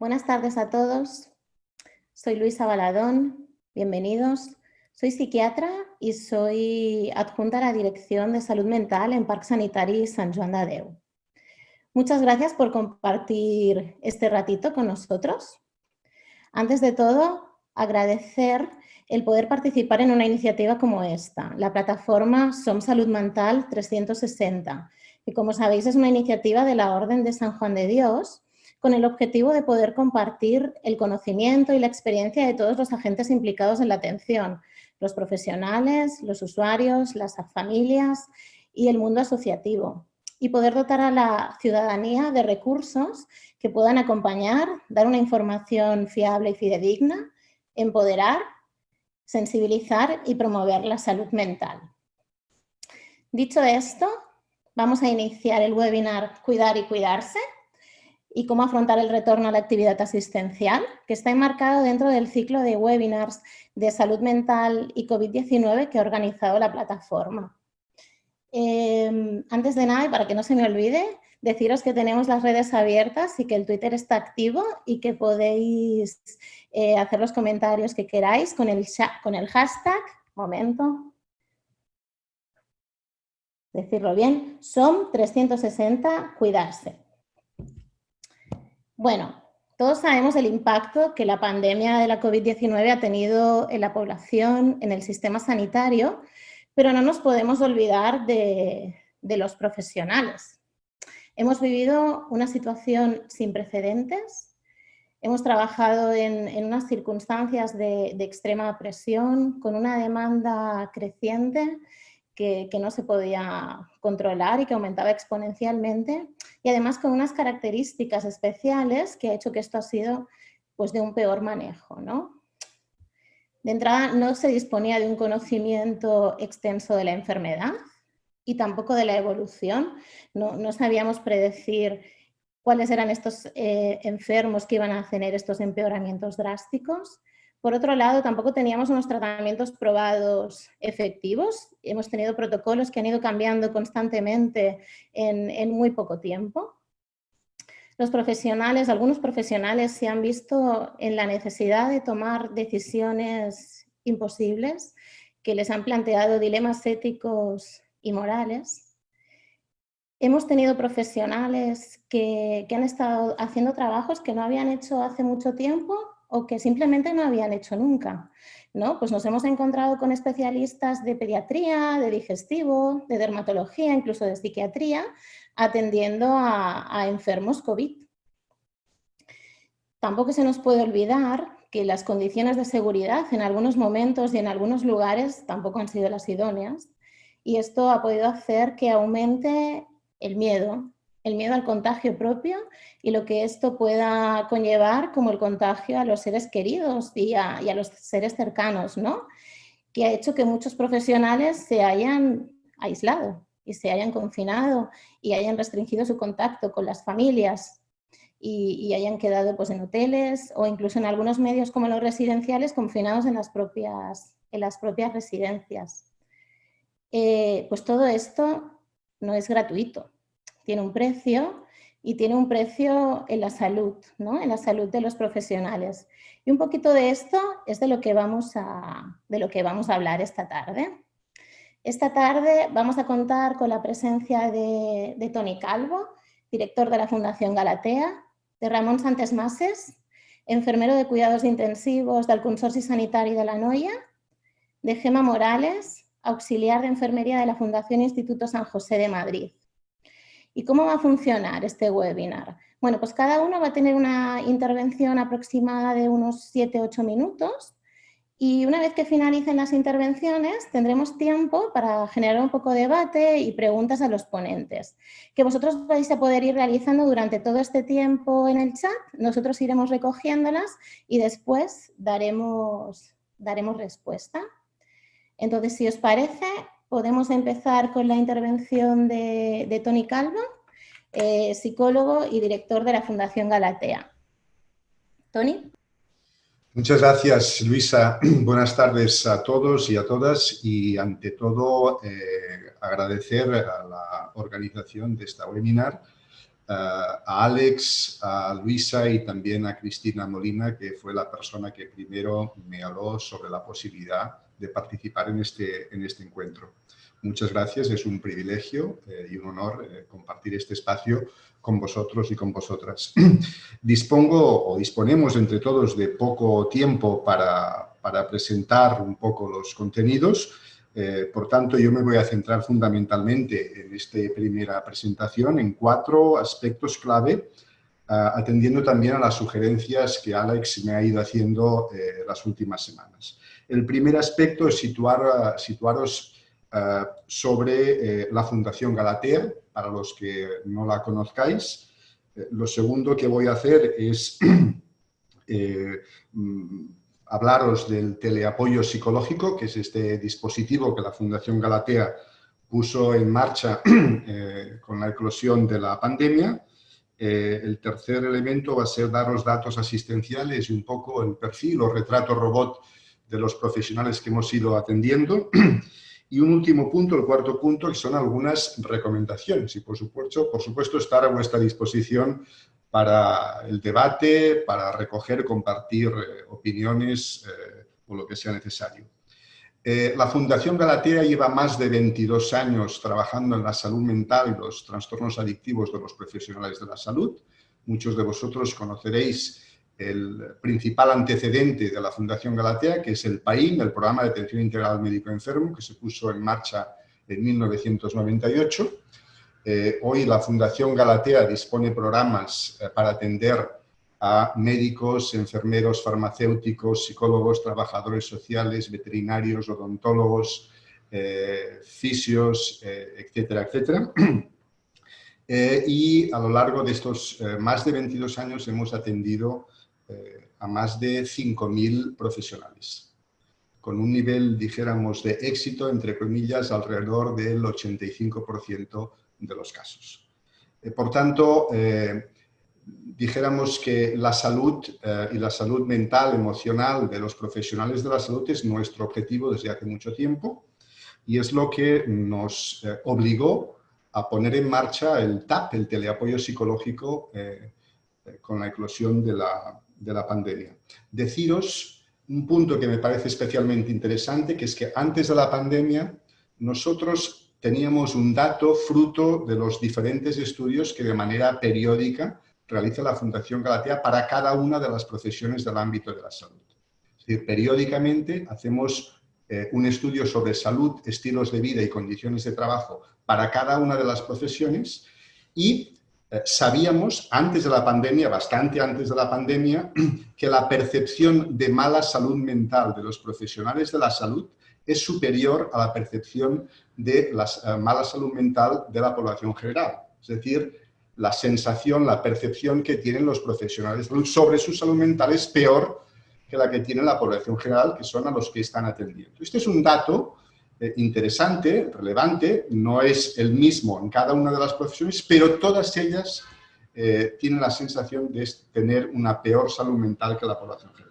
Buenas tardes a todos. Soy Luisa Baladón. Bienvenidos. Soy psiquiatra y soy adjunta a la Dirección de Salud Mental en Parc Sanitari San Joan de Déu. Muchas gracias por compartir este ratito con nosotros. Antes de todo, agradecer el poder participar en una iniciativa como esta, la plataforma Som Salud Mental 360, que como sabéis es una iniciativa de la Orden de San Juan de Dios, con el objetivo de poder compartir el conocimiento y la experiencia de todos los agentes implicados en la atención, los profesionales, los usuarios, las familias y el mundo asociativo, y poder dotar a la ciudadanía de recursos que puedan acompañar, dar una información fiable y fidedigna, empoderar, sensibilizar y promover la salud mental. Dicho esto, vamos a iniciar el webinar Cuidar y Cuidarse, y cómo afrontar el retorno a la actividad asistencial, que está enmarcado dentro del ciclo de webinars de salud mental y COVID-19 que ha organizado la plataforma. Em, antes de nada, y para que no se me olvide, deciros que tenemos las redes abiertas y que el Twitter está activo y que podéis eh, hacer los comentarios que queráis con el, con el hashtag, momento, decirlo bien, son 360 cuidarse. Bueno, todos sabemos el impacto que la pandemia de la COVID-19 ha tenido en la población, en el sistema sanitario, pero no nos podemos olvidar de, los profesionales. Hemos vivido una situación sin precedentes, hemos trabajado en, unas circunstancias de, extrema presión, con una demanda creciente que, no se podía controlar y que aumentaba exponencialmente y además con unas características especiales que ha hecho que esto ha sido pues, de un peor manejo. ¿no? De entrada no se disponía de un conocimiento extenso de la enfermedad y tampoco de la evolución. No, no sabíamos predecir cuáles eran estos eh, enfermos que iban a tener estos empeoramientos drásticos. Por otro lado, tampoco teníamos unos tratamientos probados efectivos. Hemos tenido protocolos que han ido cambiando constantemente en, muy poco tiempo. Los profesionales, algunos profesionales se han visto en la necesidad de tomar decisiones imposibles que les han planteado dilemas éticos y morales. Hemos tenido profesionales que, que han estado haciendo trabajos que no habían hecho hace mucho tiempo o que simplemente no habían hecho nunca. ¿no? Pues nos hemos encontrado con especialistas de pediatría, de digestivo, de dermatología, incluso de psiquiatría, atendiendo a, enfermos COVID. Tampoco se nos puede olvidar que las condiciones de seguridad en algunos momentos y en algunos lugares tampoco han sido las idóneas y esto ha podido hacer que aumente el miedo, el miedo al contagio propio y lo que esto pueda conllevar como el contagio a los seres queridos y a, los seres cercanos, ¿no? Que ha hecho que muchos profesionales se hayan aislado y se hayan confinado y hayan restringido su contacto con las familias y, hayan quedado pues, en hoteles o incluso en algunos medios como los residenciales confinados en las propias, en las propias residencias. Eh, pues todo esto no es gratuito tiene un precio y tiene un precio en la salud, ¿no? en la salud de los profesionales. Y un poquito de esto es de lo que vamos a, de lo que vamos a hablar esta tarde. Esta tarde vamos a contar con la presencia de, de Tony Calvo, director de la Fundación Galatea, de Ramón Santes Mases, enfermero de cuidados intensivos del Consorcio Sanitario de la Noia, de Gema Morales, auxiliar de enfermería de la Fundación Instituto San José de Madrid. ¿Y cómo va a funcionar este webinar? Bueno, pues cada uno va a tener una intervención aproximada de unos 7-8 minutos y una vez que finalicen las intervenciones tendremos tiempo para generar un poco de debate y preguntas a los ponentes, que vosotros vais a poder ir realizando durante todo este tiempo en el chat, nosotros iremos recogiéndolas y después daremos, daremos respuesta. Entonces, si os parece, podemos empezar con la intervención de, Tony Calvo, eh, psicólogo y director de la Fundación Galatea. Tony. Muchas gracias, Luisa. Buenas tardes a todos y a todas y ante todo eh, agradecer a la organización de esta webinar a Alex, a Luisa y también a Cristina Molina, que fue la persona que primero me habló sobre la posibilidad de participar en este, en este encuentro. Muchas gracias, es un privilegio eh, y un honor eh, compartir este espacio con vosotros y con vosotras. Dispongo o disponemos entre todos de poco tiempo para, para presentar un poco los contenidos, eh, por tanto, yo me voy a centrar fundamentalmente en esta primera presentación en cuatro aspectos clave, ah, atendiendo también a las sugerencias que Alex me ha ido haciendo eh, las últimas semanas. El primer aspecto es situar, ah, situaros ah, sobre eh, la Fundación Galatea, para los que no la conozcáis. lo segundo que voy a hacer es mm, hablaros del teleapoyo psicológico, que es este dispositivo que la Fundación Galatea puso en marcha eh, con la eclosión de la pandemia. Eh, el tercer elemento va a ser dar los datos asistenciales y un poco el perfil o retrato robot de los profesionales que hemos ido atendiendo. Y un último punto, el cuarto punto, que son algunas recomendaciones. Y por supuesto, por supuesto estar a vuestra disposición para el debate, para recoger, compartir eh, opiniones eh, o lo que sea necesario. Eh, la Fundación Galatea lleva más de 22 años trabajando en la salud mental y los trastornos adictivos de los profesionales de la salud. Muchos de vosotros conoceréis el principal antecedente de la Fundación Galatea, que es el PAIM, el Programa de Atención Integral Médico Enfermo, que se puso en marcha en 1998 eh, hoy la Fundación Galatea dispone programas eh, para atender a médicos, enfermeros, farmacéuticos, psicólogos, trabajadores sociales, veterinarios, odontólogos, eh, fisios, etcétera, etcétera. y a lo largo de estos más de 22 años hemos atendido a más de 5.000 profesionales, con un nivel, dijéramos, de éxito, entre comillas, alrededor del 85% de los casos. Eh, por tanto, eh, dijéramos que la salud eh, y la salud mental, emocional de los profesionales de la salud es nuestro objetivo desde hace mucho tiempo y es lo que nos obligó a poner en marcha el TAP, el teleapoyo psicológico, con la eclosión de la, de la pandemia. Deciros un punto que me parece especialmente interesante, que es que antes de la pandemia nosotros teníamos un dato fruto de los diferentes estudios que de manera periódica realiza la Fundación Galatea para cada una de las profesiones del ámbito de la salud. Es decir, periódicamente hacemos eh, un estudio sobre salud, estilos de vida y condiciones de trabajo para cada una de las profesiones y eh, sabíamos antes de la pandemia, bastante antes de la pandemia, que la percepción de mala salud mental de los profesionales de la salud es superior a la percepción de la eh, mala salud mental de la población general. Es decir, la sensación, la percepción que tienen los profesionales sobre su salud mental es peor que la que tiene la población general, que son a los que están atendiendo. Este es un dato eh, interesante, relevante, no es el mismo en cada una de las profesiones, pero todas ellas eh, tienen la sensación de tener una peor salud mental que la población general.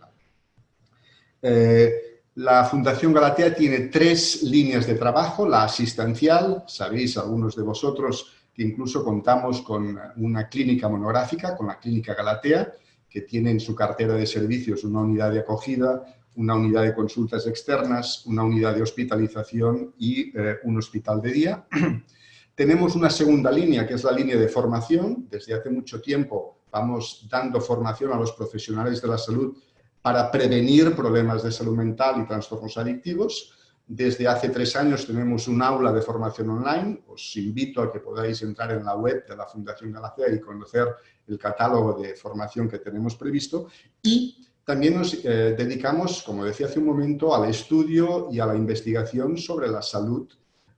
La Fundación Galatea tiene tres líneas de trabajo, la asistencial, sabéis algunos de vosotros que incluso contamos con una clínica monográfica, con la Clínica Galatea, que tiene en su cartera de servicios una unidad de acogida, una unidad de consultas externas, una unidad de hospitalización y eh, un hospital de día. Tenemos una segunda línea, que es la línea de formación. Desde hace mucho tiempo vamos dando formación a los profesionales de la salud para prevenir problemas de salud mental y trastornos adictivos. Desde hace tres años tenemos un aula de formación online. Os invito a que podáis entrar en la web de la Fundación Galacea y conocer el catálogo de formación que tenemos previsto. Y también nos eh, dedicamos, como decía hace un momento, al estudio y a la investigación sobre la salud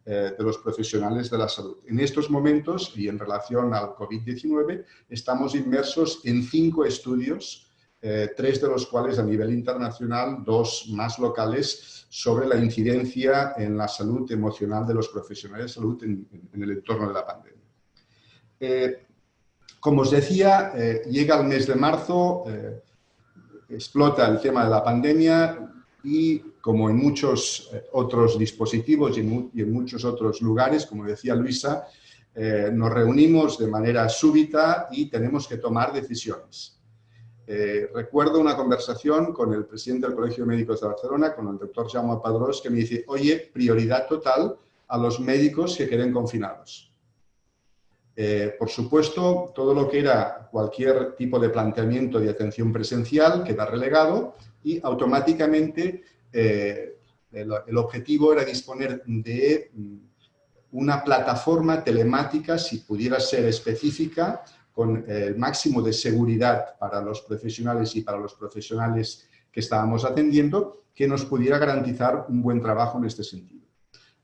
eh, de los profesionales de la salud. En estos momentos, y en relación al COVID-19, estamos inmersos en cinco estudios eh, tres de los cuales a nivel internacional, dos más locales, sobre la incidencia en la salud emocional de los profesionales de salud en, el entorno de la pandemia. Eh, como os decía, eh, llega el mes de marzo, explota el tema de la pandemia y como en muchos otros dispositivos y en, muchos otros lugares, como decía Luisa, eh, nos reunimos de manera súbita y tenemos que tomar decisiones. Eh, recuerdo una conversación con el presidente del Colegio de Médicos de Barcelona, con el doctor Jaume Padrós, que me dice, oye, prioridad total a los médicos que queden confinados. Eh, por supuesto, todo lo que era cualquier tipo de planteamiento de atención presencial queda relegado y automáticamente el, objetivo era disponer de mm, una plataforma telemática, si pudiera ser específica, con el máximo de seguridad para los profesionales y para los profesionales que estábamos atendiendo, que nos pudiera garantizar un buen trabajo en este sentido.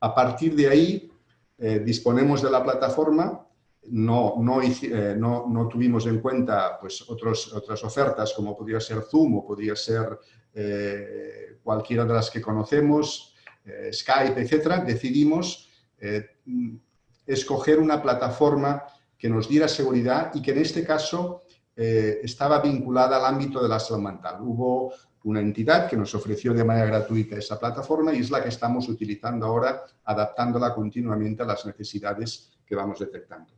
A partir de ahí, eh, disponemos de la plataforma, no, no, eh, no, no, tuvimos en cuenta pues, otras ofertas como podría ser Zoom o podría ser eh, cualquiera de las que conocemos, Skype, etcétera, decidimos escoger una plataforma que nos diera seguridad y que en este caso eh, estaba vinculada al ámbito de la salud mental. Hubo una entidad que nos ofreció de manera gratuita esa plataforma y es la que estamos utilizando ahora, adaptándola continuamente a las necesidades que vamos detectando.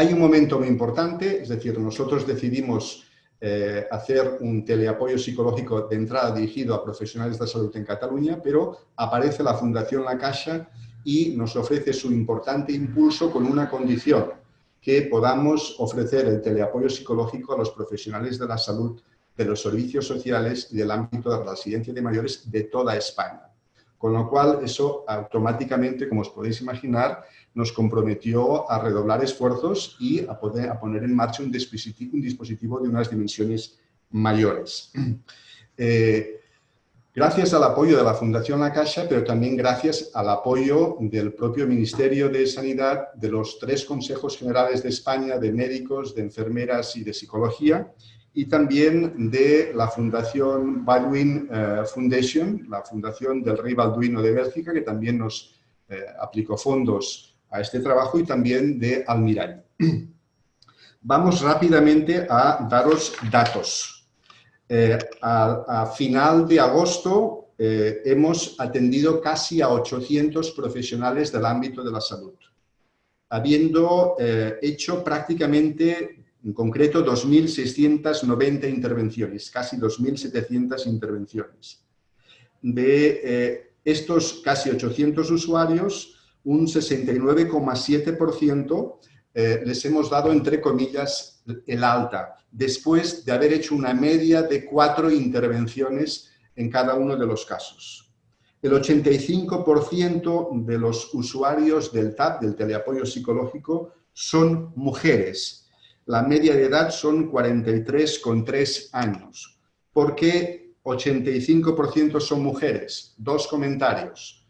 Hay un momento muy importante, es decir, nosotros decidimos eh, hacer un teleapoyo psicológico de entrada dirigido a profesionales de salud en Cataluña, pero aparece la Fundación La Caixa y nos ofrece su importante impulso con una condición, que podamos ofrecer el teleapoyo psicológico a los profesionales de la salud, de los servicios sociales y del ámbito de la residencia de mayores de toda España. Con lo cual, eso automáticamente, como os podéis imaginar, nos comprometió a redoblar esfuerzos y a, poner en marcha un dispositivo, de unas dimensiones mayores. Eh, Gracias al apoyo de la Fundación La pero también gracias al apoyo del propio Ministerio de Sanidad, de los tres consejos generales de España, de médicos, de enfermeras y de psicología, y también de la Fundación Baldwin eh, Foundation, la Fundación del Rey Balduino de Bélgica, que también nos eh, aplicó fondos a este trabajo, y también de Almirall. Vamos rápidamente a daros datos. Eh, a, final de agosto hemos atendido casi a 800 profesionales del ámbito de la salud, habiendo hecho prácticamente, en concreto, 2.690 intervenciones, casi 2.700 intervenciones. De estos casi 800 usuarios, un 69,7% les hemos dado, entre comillas, el alta, después de haber hecho una media de cuatro intervenciones en cada uno de los casos. El 85% de los usuarios del TAP, del teleapoyo psicológico, son mujeres. La media de edad son 43,3 años. ¿Por qué 85% son mujeres? Dos comentarios,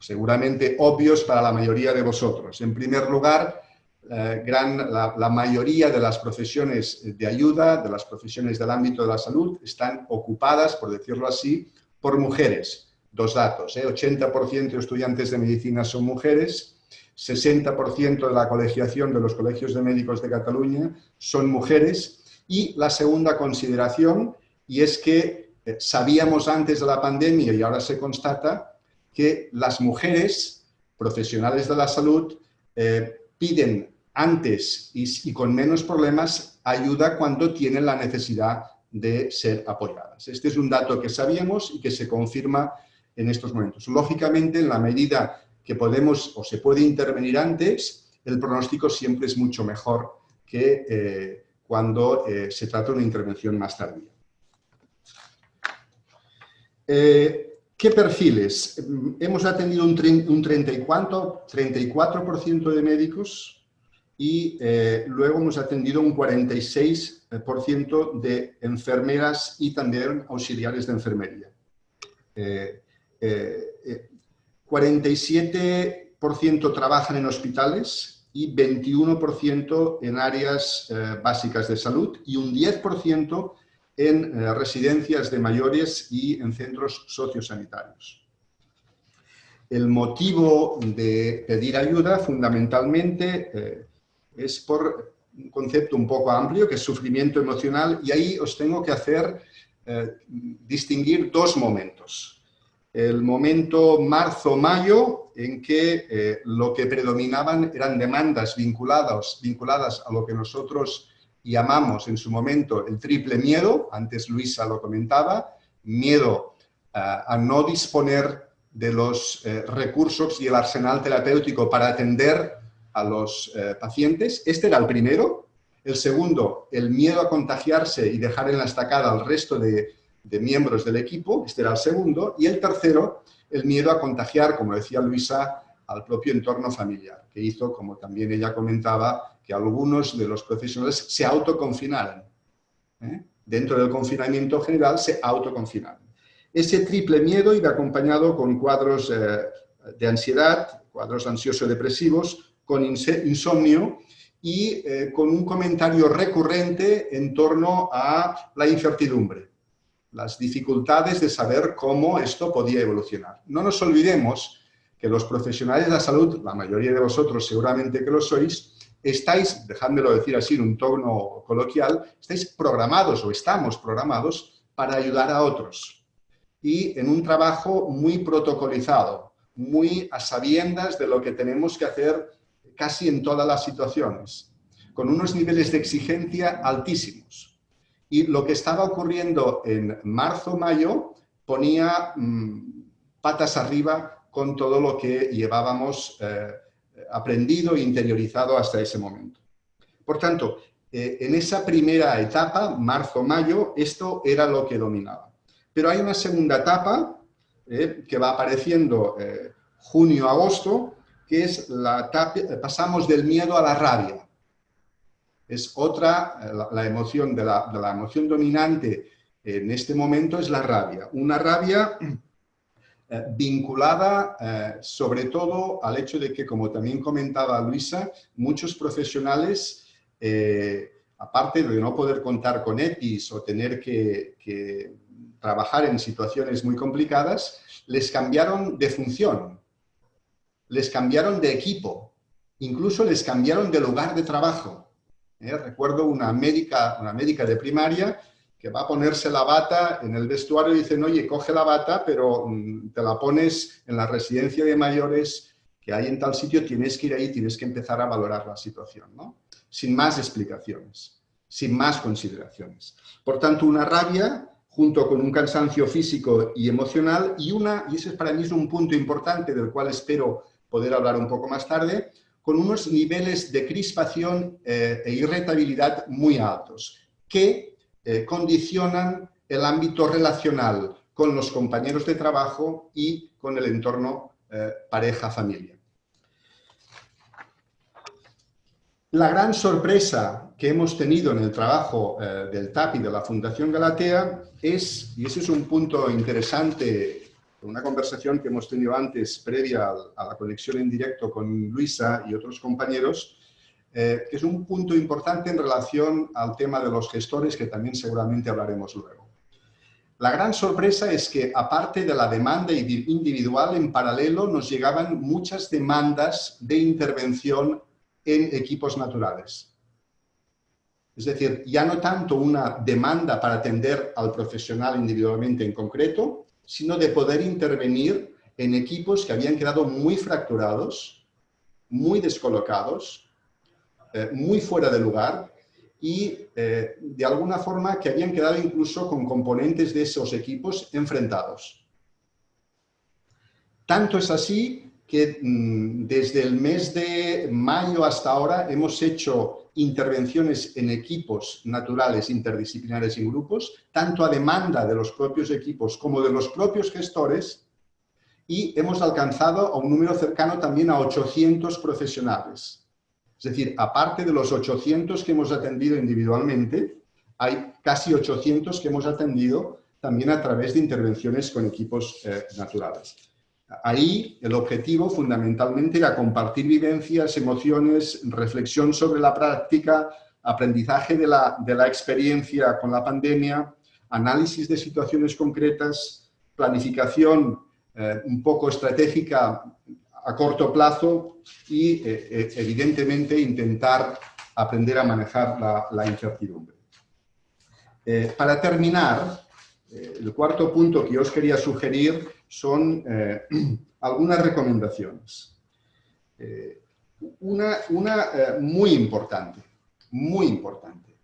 seguramente obvios para la mayoría de vosotros. En primer lugar, eh, gran, la, mayoría de las profesiones de ayuda, de las profesiones del ámbito de la salud, están ocupadas, por decirlo así, por mujeres. Dos datos, ¿eh? 80% de estudiantes de medicina son mujeres, 60% de la colegiación de los colegios de médicos de Cataluña son mujeres y la segunda consideración, y es que eh, sabíamos antes de la pandemia y ahora se constata que las mujeres profesionales de la salud eh, piden antes y, con menos problemas ayuda cuando tienen la necesidad de ser apoyadas. Este es un dato que sabíamos y que se confirma en estos momentos. Lógicamente, en la medida que podemos o se puede intervenir antes, el pronóstico siempre es mucho mejor que eh, cuando eh, se trata de una intervención más tardía. Eh, ¿Qué perfiles? Hemos atendido un, un 34%, 34 de médicos, y eh, luego hemos atendido un 46% de enfermeras y también auxiliares de enfermería. 47% eh, eh, trabajan en hospitales y 21% en áreas básicas de salud y un 10% en residencias de mayores y en centros sociosanitarios. El motivo de pedir ayuda fundamentalmente es por un concepto un poco amplio, que es sufrimiento emocional, y ahí os tengo que hacer eh, distinguir dos momentos. El momento marzo-mayo en que eh, lo que predominaban eran demandas vinculadas, vinculadas a lo que nosotros llamamos en su momento el triple miedo, antes Luisa lo comentaba, miedo a no disponer de los eh, recursos y el arsenal terapéutico para atender a los eh, pacientes. Este era el primero. El segundo, el miedo a contagiarse y dejar en la estacada al resto de, de miembros del equipo, este era el segundo, y el tercero, el miedo a contagiar, como decía Luisa, al propio entorno familiar, que hizo, como también ella comentaba, que algunos de los profesionales se autoconfinaran. ¿eh? Dentro del confinamiento general se autoconfinaron. Ese triple miedo iba acompañado con cuadros eh, de ansiedad, cuadros ansioso-depresivos, con insomnio y eh, con un comentario recurrente en torno a la incertidumbre las dificultades de saber cómo esto podía evolucionar. No nos olvidemos que los profesionales de la salud, la mayoría de vosotros seguramente que lo sois, estáis, dejádmelo decir así en un tono coloquial, estáis programados o estamos programados para ayudar a otros. Y en un trabajo muy protocolizado, muy a sabiendas de lo que tenemos que hacer casi en todas las situaciones, con unos niveles de exigencia altísimos. Y lo que estaba ocurriendo en marzo-mayo ponía mm, patas arriba con todo lo que llevábamos eh, aprendido e interiorizado hasta ese momento. Por tanto, eh, en esa primera etapa, marzo-mayo, esto era lo que dominaba. Pero hay una segunda etapa eh, que va apareciendo junio-agosto, que es la etapa, pasamos del miedo a la rabia es otra, eh, la, emoción de la, emoción dominante en este momento es la rabia. Una rabia eh, vinculada eh, sobre todo al hecho de que, como también comentaba Luisa, muchos profesionales, aparte de no poder contar con EPIs o tener que, que trabajar en situaciones muy complicadas, les cambiaron de función, les cambiaron de equipo, incluso les cambiaron de lugar de trabajo. ¿Eh? Recuerdo una médica, una médica de primaria que va a ponerse la bata en el vestuario y dicen, oye, coge la bata, pero mm, te la pones en la residencia de mayores que hay en tal sitio, tienes que ir ahí, tienes que empezar a valorar la situación, ¿no? Sin más explicaciones, sin más consideraciones. Por tanto, una rabia junto con un cansancio físico y emocional y una, y ese para mí es un punto importante del cual espero poder hablar un poco más tarde, con unos niveles de crispación eh, e irritabilidad muy altos, que eh, condicionan el ámbito relacional con los compañeros de trabajo y con el entorno eh, pareja-familia. La gran sorpresa que hemos tenido en el trabajo del TAP y de la Fundación Galatea es, y ese es un punto interesante una conversación que hemos tenido antes, previa a la conexión en directo con Luisa y otros compañeros, eh, que es un punto importante en relación al tema de los gestores, que también seguramente hablaremos luego. La gran sorpresa es que, aparte de la demanda individual, en paralelo nos llegaban muchas demandas de intervención en equipos naturales. Es decir, ya no tanto una demanda para atender al profesional individualmente en concreto, sino de poder intervenir en equipos que habían quedado muy fracturados, muy descolocados, eh, muy fuera de lugar y eh, de alguna forma que habían quedado incluso con componentes de esos equipos enfrentados. Tanto es así que mm, desde el mes de mayo hasta ahora hemos hecho intervenciones en equipos naturales interdisciplinares y grupos, tanto a demanda de los propios equipos como de los propios gestores, y hemos alcanzado a un número cercano también a 800 profesionales. Es decir, aparte de los 800 que hemos atendido individualmente, hay casi 800 que hemos atendido también a través de intervenciones con equipos eh, naturales. Ahí el objetivo fundamentalmente era compartir vivencias, emociones, reflexión sobre la práctica, aprendizaje de la, experiencia con la pandemia, análisis de situaciones concretas, planificación eh, un poco estratégica a corto plazo y eh, eh, evidentemente intentar aprender a manejar la incertidumbre. para terminar, el cuarto punto que os quería sugerir son eh, algunas recomendaciones. Eh, una, una muy importante, muy importante.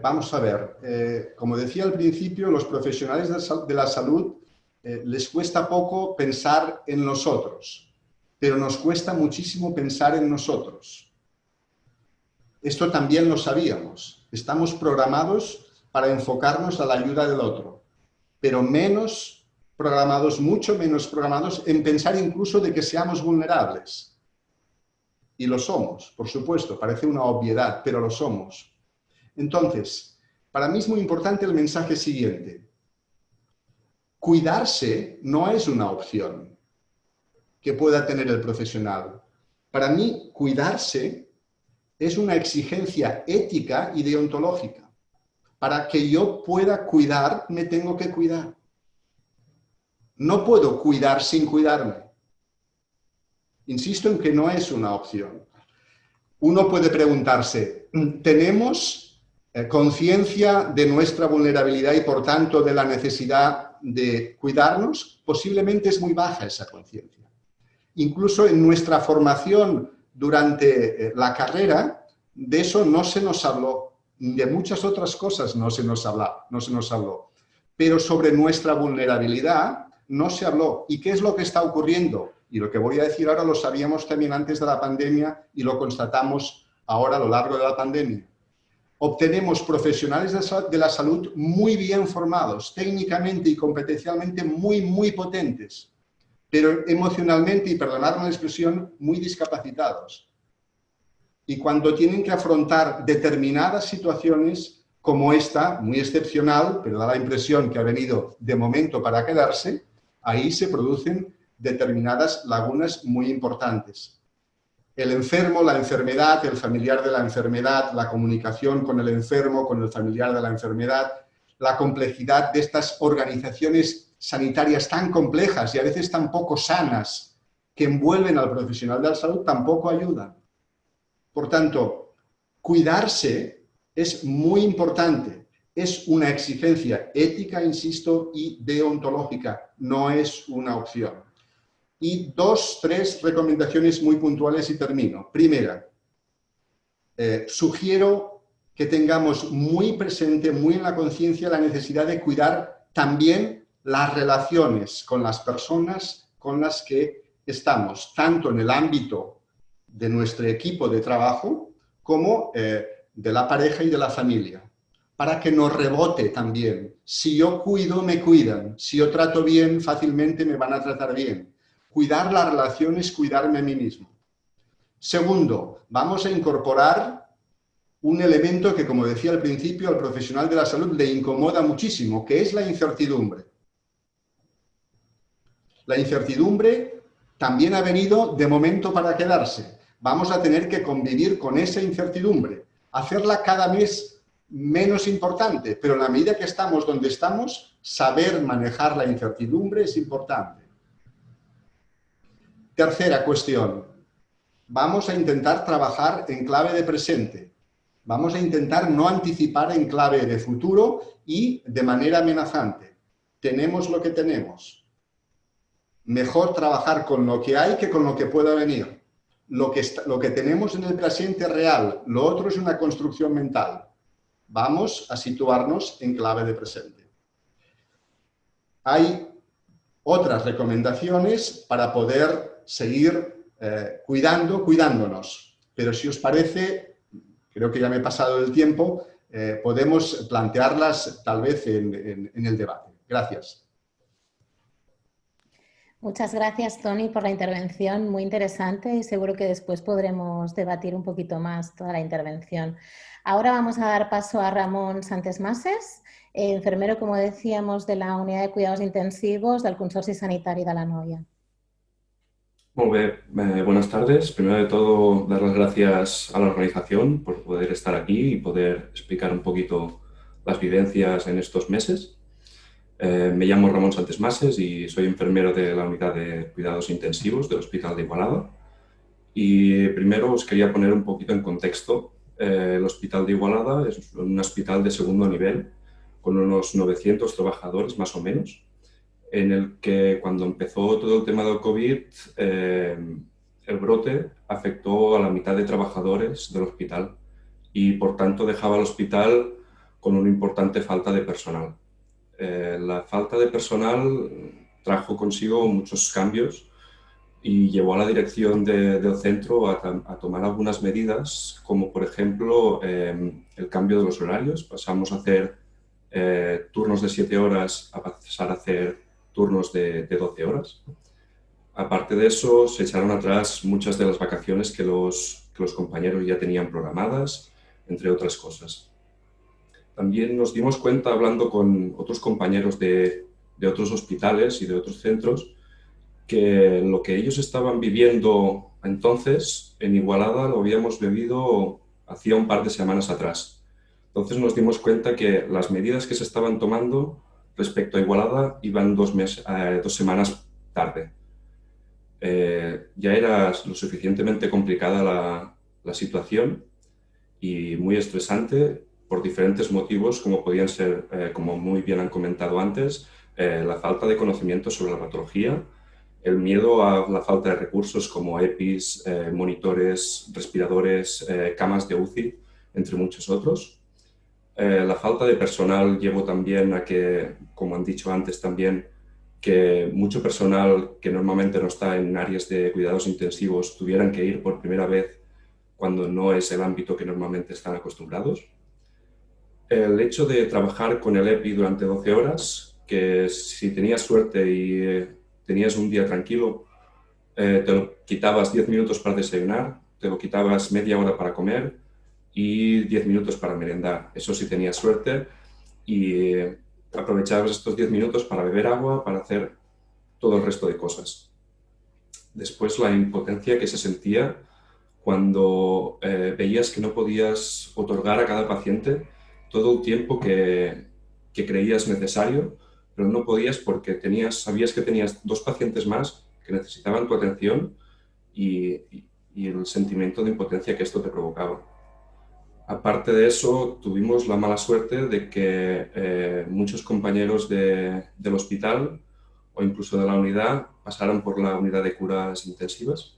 vamos a ver, como decía al principio, los profesionales de la salud les cuesta poco pensar en nosotros, pero nos cuesta muchísimo pensar en nosotros. Esto también lo sabíamos. Estamos programados para enfocarnos a la ayuda del otro, pero menos programados, mucho menos programados en pensar incluso de que seamos vulnerables. Y lo somos, por supuesto, parece una obviedad, pero lo somos. Entonces, para mí es muy importante el mensaje siguiente. Cuidarse no es una opción que pueda tener el profesional. Para mí, cuidarse es una exigencia ética y deontológica. Para que yo pueda cuidar, me tengo que cuidar. No puedo cuidar sin cuidarme. Insisto en que no es una opción. Uno puede preguntarse, ¿tenemos eh, conciencia de nuestra vulnerabilidad y por tanto de la necesidad de cuidarnos? Posiblemente es muy baja esa conciencia. Incluso en nuestra formación durante eh, la carrera, de eso no se nos habló de muchas otras cosas no se nos habló, no se nos habló. Pero sobre nuestra vulnerabilidad no se habló. ¿Y qué es lo que está ocurriendo? Y lo que voy a decir ahora lo sabíamos también antes de la pandemia y lo constatamos ahora a lo largo de la pandemia. Obtenemos profesionales de la salud muy bien formados, técnicamente y competencialmente muy, muy potentes, pero emocionalmente, y perdonadme la expresión, muy discapacitados y cuando tienen que afrontar determinadas situaciones como esta, muy excepcional, pero da la impresión que ha venido de momento para quedarse, ahí se producen determinadas lagunas muy importantes. El enfermo, la enfermedad, el familiar de la enfermedad, la comunicación con el enfermo, con el familiar de la enfermedad, la complejidad de estas organizaciones sanitarias tan complejas y a veces tan poco sanas que envuelven al profesional de la salud tampoco ayudan. Por tanto, cuidarse es muy importante. Es una exigencia ética, insisto, y deontológica. No es una opción. Y dos, tres recomendaciones muy puntuales y termino. Primera, eh, sugiero que tengamos muy presente, muy en la conciencia, la necesidad de cuidar también las relaciones con las personas con las que estamos, tanto en el ámbito de nuestro equipo de trabajo como eh, de la pareja y de la familia, para que nos rebote también. Si yo cuido, me cuidan. Si yo trato bien, fácilmente me van a tratar bien. Cuidar las relaciones, cuidarme a mí mismo. Segundo, vamos a incorporar un elemento que, como decía al principio, al profesional de la salud le incomoda muchísimo, que es la incertidumbre. La incertidumbre también ha venido de momento para quedarse vamos a tener que convivir con esa incertidumbre, hacerla cada mes menos importante, pero en la medida que estamos donde estamos, saber manejar la incertidumbre es importante. Tercera cuestión, vamos a intentar trabajar en clave de presente. Vamos a intentar no anticipar en clave de futuro y de manera amenazante. Tenemos lo que tenemos. Mejor trabajar con lo que hay que con lo que pueda venir lo que, lo que tenemos en el presente real, lo otro es una construcción mental. Vamos a situarnos en clave de presente. Hay otras recomendaciones para poder seguir eh, cuidando, cuidándonos. Pero si os parece, creo que ya me he pasado el tiempo, eh, podemos plantearlas tal vez en el debate. Gracias. Muchas gracias, Tony, por la intervención, muy interesante y seguro que después podremos debatir un poquito más toda la intervención. Ahora vamos a dar paso a Ramón Santes Mases, enfermero, como decíamos, de la Unidad de Cuidados Intensivos del Consorcio Sanitario de la Noia. Eh, buenas tardes. Primero de todo, dar las gracias a la organización por poder estar aquí y poder explicar un poquito las vivencias en estos meses. Eh, me llamo Ramón Santes Mases y soy enfermero de la unidad de cuidados intensivos del Hospital de Igualada. Y primero os quería poner un poquito en contexto. Eh, el Hospital de Igualada es un hospital de segundo nivel con unos 900 trabajadores más o menos. en el que cuando empezó todo el tema del COVID, eh, el brote afectó a la mitad de trabajadores del hospital y por tanto dejaba al hospital con una importante falta de personal. Eh, la falta de personal trajo consigo muchos cambios y llevó a la dirección del centro a, tomar algunas medidas, como por ejemplo em, el cambio de los horarios. Pasamos a hacer eh, turnos de 7 horas a pasar a hacer turnos de, de, 12 horas. Aparte de eso, se echaron atrás muchas de las vacaciones que los, que los compañeros ya tenían programadas, entre otras cosas. También nos dimos cuenta, hablando con otros compañeros de, de otros hospitales y de otros centros, que lo que ellos estaban viviendo entonces en Igualada lo habíamos vivido hacía un par de semanas atrás. Entonces nos dimos cuenta que las medidas que se estaban tomando respecto a Igualada iban dos, meses, eh, dos semanas tarde. Eh, ya era lo suficientemente complicada la, la, situación y muy estresante por diferentes motivos, como podían ser, eh, como muy bien han comentado antes, la falta de conocimiento sobre la patología, el miedo a la falta de recursos como EPIs, eh, monitores, respiradores, eh, camas de UCI, entre muchos otros. Eh, la falta de personal llevó también a que, como han dicho antes también, que mucho personal que normalmente no está en áreas de cuidados intensivos tuvieran que ir por primera vez cuando no es el ámbito que normalmente están acostumbrados. El hecho de trabajar con el EPI durante 12 horas, que si tenías suerte y tenías un día tranquilo, eh, te lo quitabas 10 minutos para desayunar, te lo quitabas media hora para comer y 10 minutos para merendar. Eso sí tenías suerte y eh, aprovechabas estos 10 minutos para beber agua, para hacer todo el resto de cosas. Después la impotencia que se sentía cuando eh, veías que no podías otorgar a cada paciente todo el tiempo que, que creías necesario pero no podías porque tenías, sabías que tenías dos pacientes más que necesitaban tu atención y, el sentimiento de impotencia que esto te provocaba. Aparte de eso, tuvimos la mala suerte de que eh, muchos compañeros del hospital o incluso de la unidad pasaron por la unidad de curas intensivas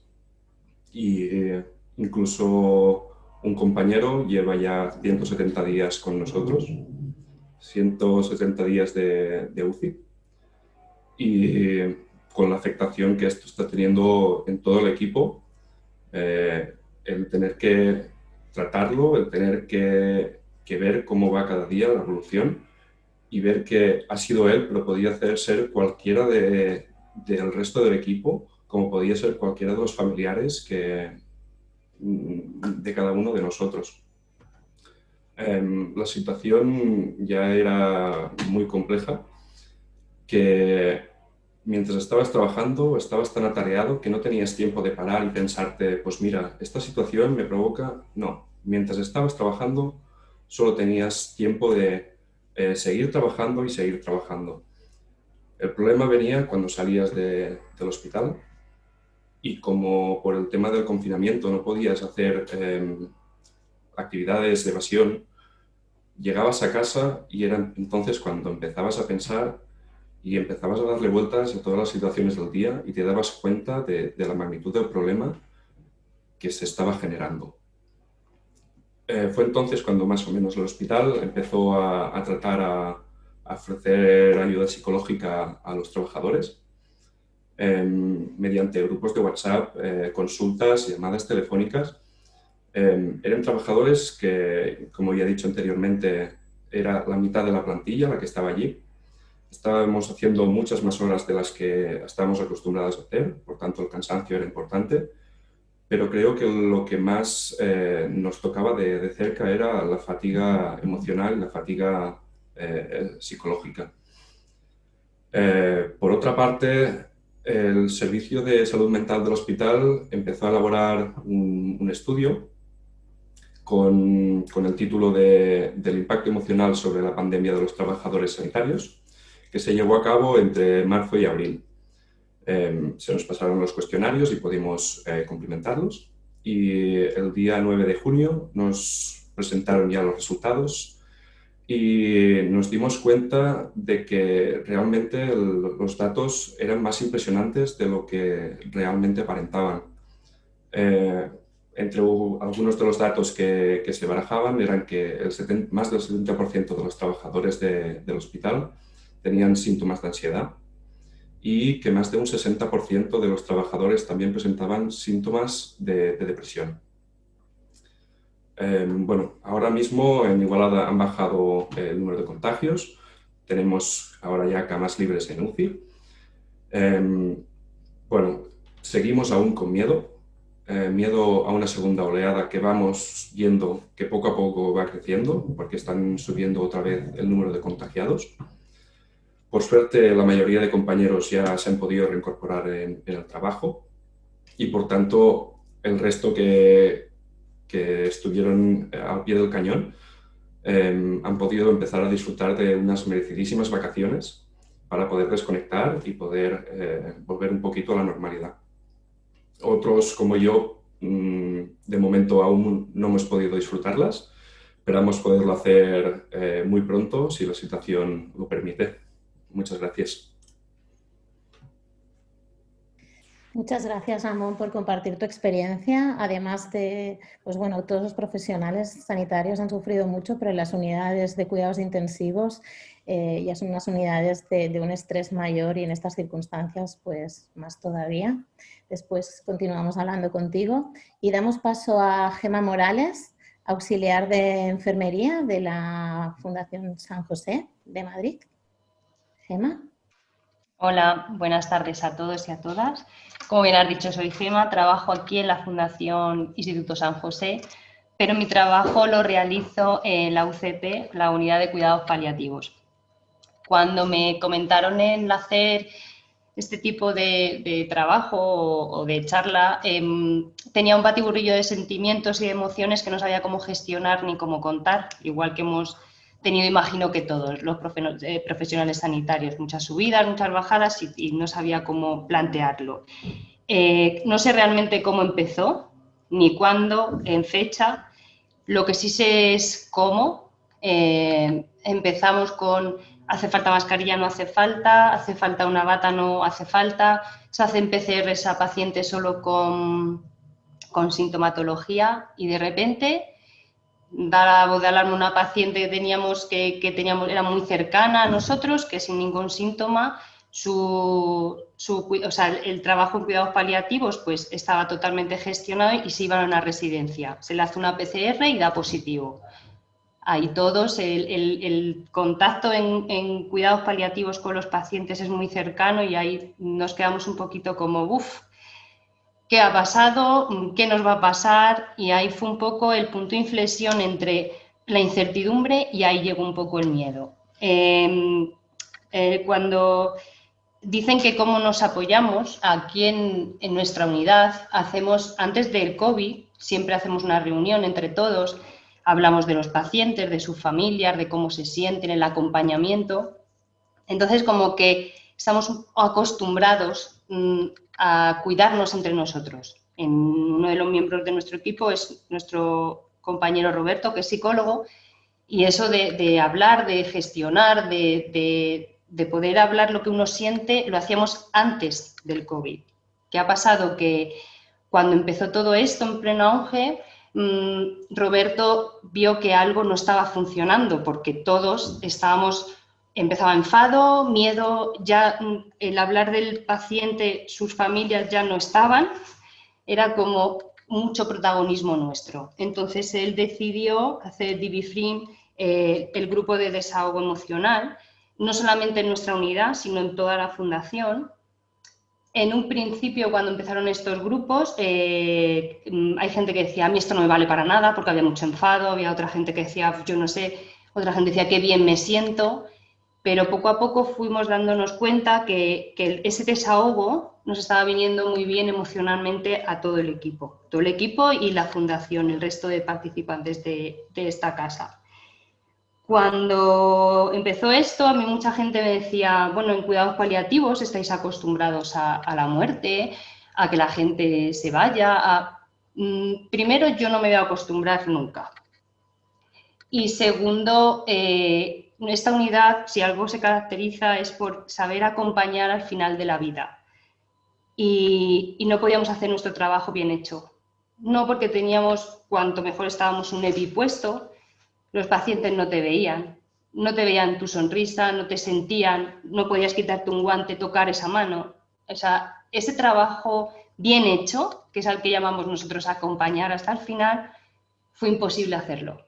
y eh, incluso un compañero lleva ya 170 días con nosotros 170 días de, UCI y con la afectación que esto está teniendo en todo el equipo, eh, el tener que tratarlo, el tener que, ver cómo va cada día la evolución y ver que ha sido él, pero podía hacer ser cualquiera del resto del equipo, como podía ser cualquiera de los familiares que, de cada uno de nosotros. Em, la situación ya era muy compleja, que mientras estabas trabajando estabas tan atareado que no tenías tiempo de parar y pensarte, pues mira, esta situación me provoca... No, mientras estabas trabajando solo tenías tiempo de eh, seguir trabajando y seguir trabajando. El problema venía cuando salías del hospital y como por el tema del confinamiento no podías hacer em, actividades de evasión, llegabas a casa y era entonces cuando empezabas a pensar y empezabas a darle vueltas a todas las situaciones del día y te dabas cuenta de, la magnitud del problema que se estaba generando. Eh, fue entonces cuando más o menos el hospital empezó a, tratar a, ofrecer ayuda psicológica a los trabajadores em, mediante grupos de WhatsApp, eh, consultas, llamadas telefónicas Em, eran trabajadores que, como ya he dicho anteriormente, era la mitad de la plantilla la que estaba allí. Estábamos haciendo muchas más horas de las que estábamos acostumbrados a hacer, por tanto el cansancio era importante, pero creo que lo que más eh, nos tocaba de, cerca era la fatiga emocional la fatiga eh, psicológica. Eh, por otra parte, el Servicio de Salud Mental del hospital empezó a elaborar un estudio con, el título de, del impacto emocional sobre la pandemia de los trabajadores sanitarios, que se llevó a cabo entre marzo y abril. Em, se nos pasaron los cuestionarios y pudimos eh, cumplimentarlos. Y el día 9 de junio nos presentaron ya los resultados y nos dimos cuenta de que realmente los datos eran más impresionantes de lo que realmente aparentaban. Eh, entre algunos de los datos que, se barajaban eran que el más del 70% de los trabajadores del hospital tenían síntomas de ansiedad y que más de un 60% de los trabajadores también presentaban síntomas de depresión. Em, bueno, ahora mismo en Igualada han bajado el número de contagios, tenemos ahora ya camas libres en UCI. Em, bueno, seguimos aún con miedo, eh, miedo a una segunda oleada que vamos viendo que poco a poco va creciendo porque están subiendo otra vez el número de contagiados. Por suerte, la mayoría de compañeros ya se han podido reincorporar en el trabajo y, por tanto, el resto que, que estuvieron eh, al pie del cañón em, han podido empezar a disfrutar de unas merecidísimas vacaciones para poder desconectar y poder eh, volver un poquito a la normalidad. Otros, como yo, mm, de momento aún no hemos podido disfrutarlas, esperamos poderlo hacer eh, muy pronto si la situación lo permite. Muchas gracias. Muchas gracias, Ramón, por compartir tu experiencia. Además de, pues bueno, todos los profesionales sanitarios han sufrido mucho, pero las unidades de cuidados intensivos eh, ya son unas unidades de, un estrés mayor y en estas circunstancias, pues más todavía. Después continuamos hablando contigo y damos paso a Gema Morales, auxiliar de enfermería de la Fundación San José de Madrid. Gema. Hola, buenas tardes a todos y a todas. Como bien has dicho, soy Gema, trabajo aquí en la Fundación Instituto San José, pero mi trabajo lo realizo en la UCP, la Unidad de Cuidados Paliativos. Cuando me comentaron en hacer este tipo de, trabajo o, de charla, em, tenía un batiburrillo de sentimientos y de emociones que no sabía cómo gestionar ni cómo contar, igual que hemos tenido, imagino que todos los eh, profesionales sanitarios, muchas subidas, muchas bajadas y, no sabía cómo plantearlo. Eh, no sé realmente cómo empezó, ni cuándo, en fecha. Lo que sí sé es cómo. Eh, empezamos con hace falta mascarilla, no hace falta, hace falta una bata, no hace falta, se hacen PCRs a pacientes solo con, con sintomatología y de repente dar a voz de alarma a una paciente que teníamos que, teníamos, era muy cercana a nosotros, que sin ningún síntoma, su, el trabajo en cuidados paliativos pues estaba totalmente gestionado y se iba a una residencia. Se le hace una PCR y da positivo. Ahí todos, el, contacto en, en, cuidados paliativos con los pacientes es muy cercano y ahí nos quedamos un poquito como, uff, qué ha pasado, qué nos va a pasar y ahí fue un poco el punto de inflexión entre la incertidumbre y ahí llegó un poco el miedo. Em, eh, cuando dicen que cómo nos apoyamos aquí en, en, nuestra unidad, hacemos, antes del COVID, siempre hacemos una reunión entre todos, hablamos de los pacientes, de sus familias, de cómo se sienten, el acompañamiento. Entonces, como que estamos acostumbrados mm, a cuidarnos entre nosotros. Uno de los miembros de nuestro equipo es nuestro compañero Roberto, que es psicólogo, y eso de, hablar, de gestionar, de, poder hablar lo que uno siente, lo hacíamos antes del COVID. ¿Qué ha pasado? Que cuando empezó todo esto en pleno auge, mm, Roberto vio que algo no estaba funcionando porque todos estábamos empezaba enfado, miedo, ya mm, el hablar del paciente, sus familias ya no estaban, era como mucho protagonismo nuestro. Entonces él decidió hacer DiviFrim, eh, el grupo de desahogo emocional, no solamente en nuestra unidad, sino en toda la fundación. En un principio, cuando empezaron estos grupos, eh, mm, hay gente que decía, a mí esto no me vale para nada porque había mucho enfado, había otra gente que decía, yo no sé, otra gente decía, qué bien me siento pero poco a poco fuimos dándonos cuenta que, ese desahogo nos estaba viniendo muy bien emocionalmente a todo el equipo, todo el equipo y la fundación, el resto de participantes de, esta casa. Cuando empezó esto, a mí mucha gente me decía, bueno, en cuidados paliativos estáis acostumbrados a, la muerte, a que la gente se vaya. Mm, primero, yo no me voy a acostumbrar nunca. Y segundo, eh, esta unidad, si algo se caracteriza, es por saber acompañar al final de la vida. Y, no podíamos hacer nuestro trabajo bien hecho. No porque teníamos, cuanto mejor estábamos un EPI puesto, los pacientes no te veían, no te veían tu sonrisa, no te sentían, no podías quitarte un guante, tocar esa mano. O sea, ese trabajo bien hecho, que es al que llamamos nosotros acompañar hasta el final, fue imposible hacerlo.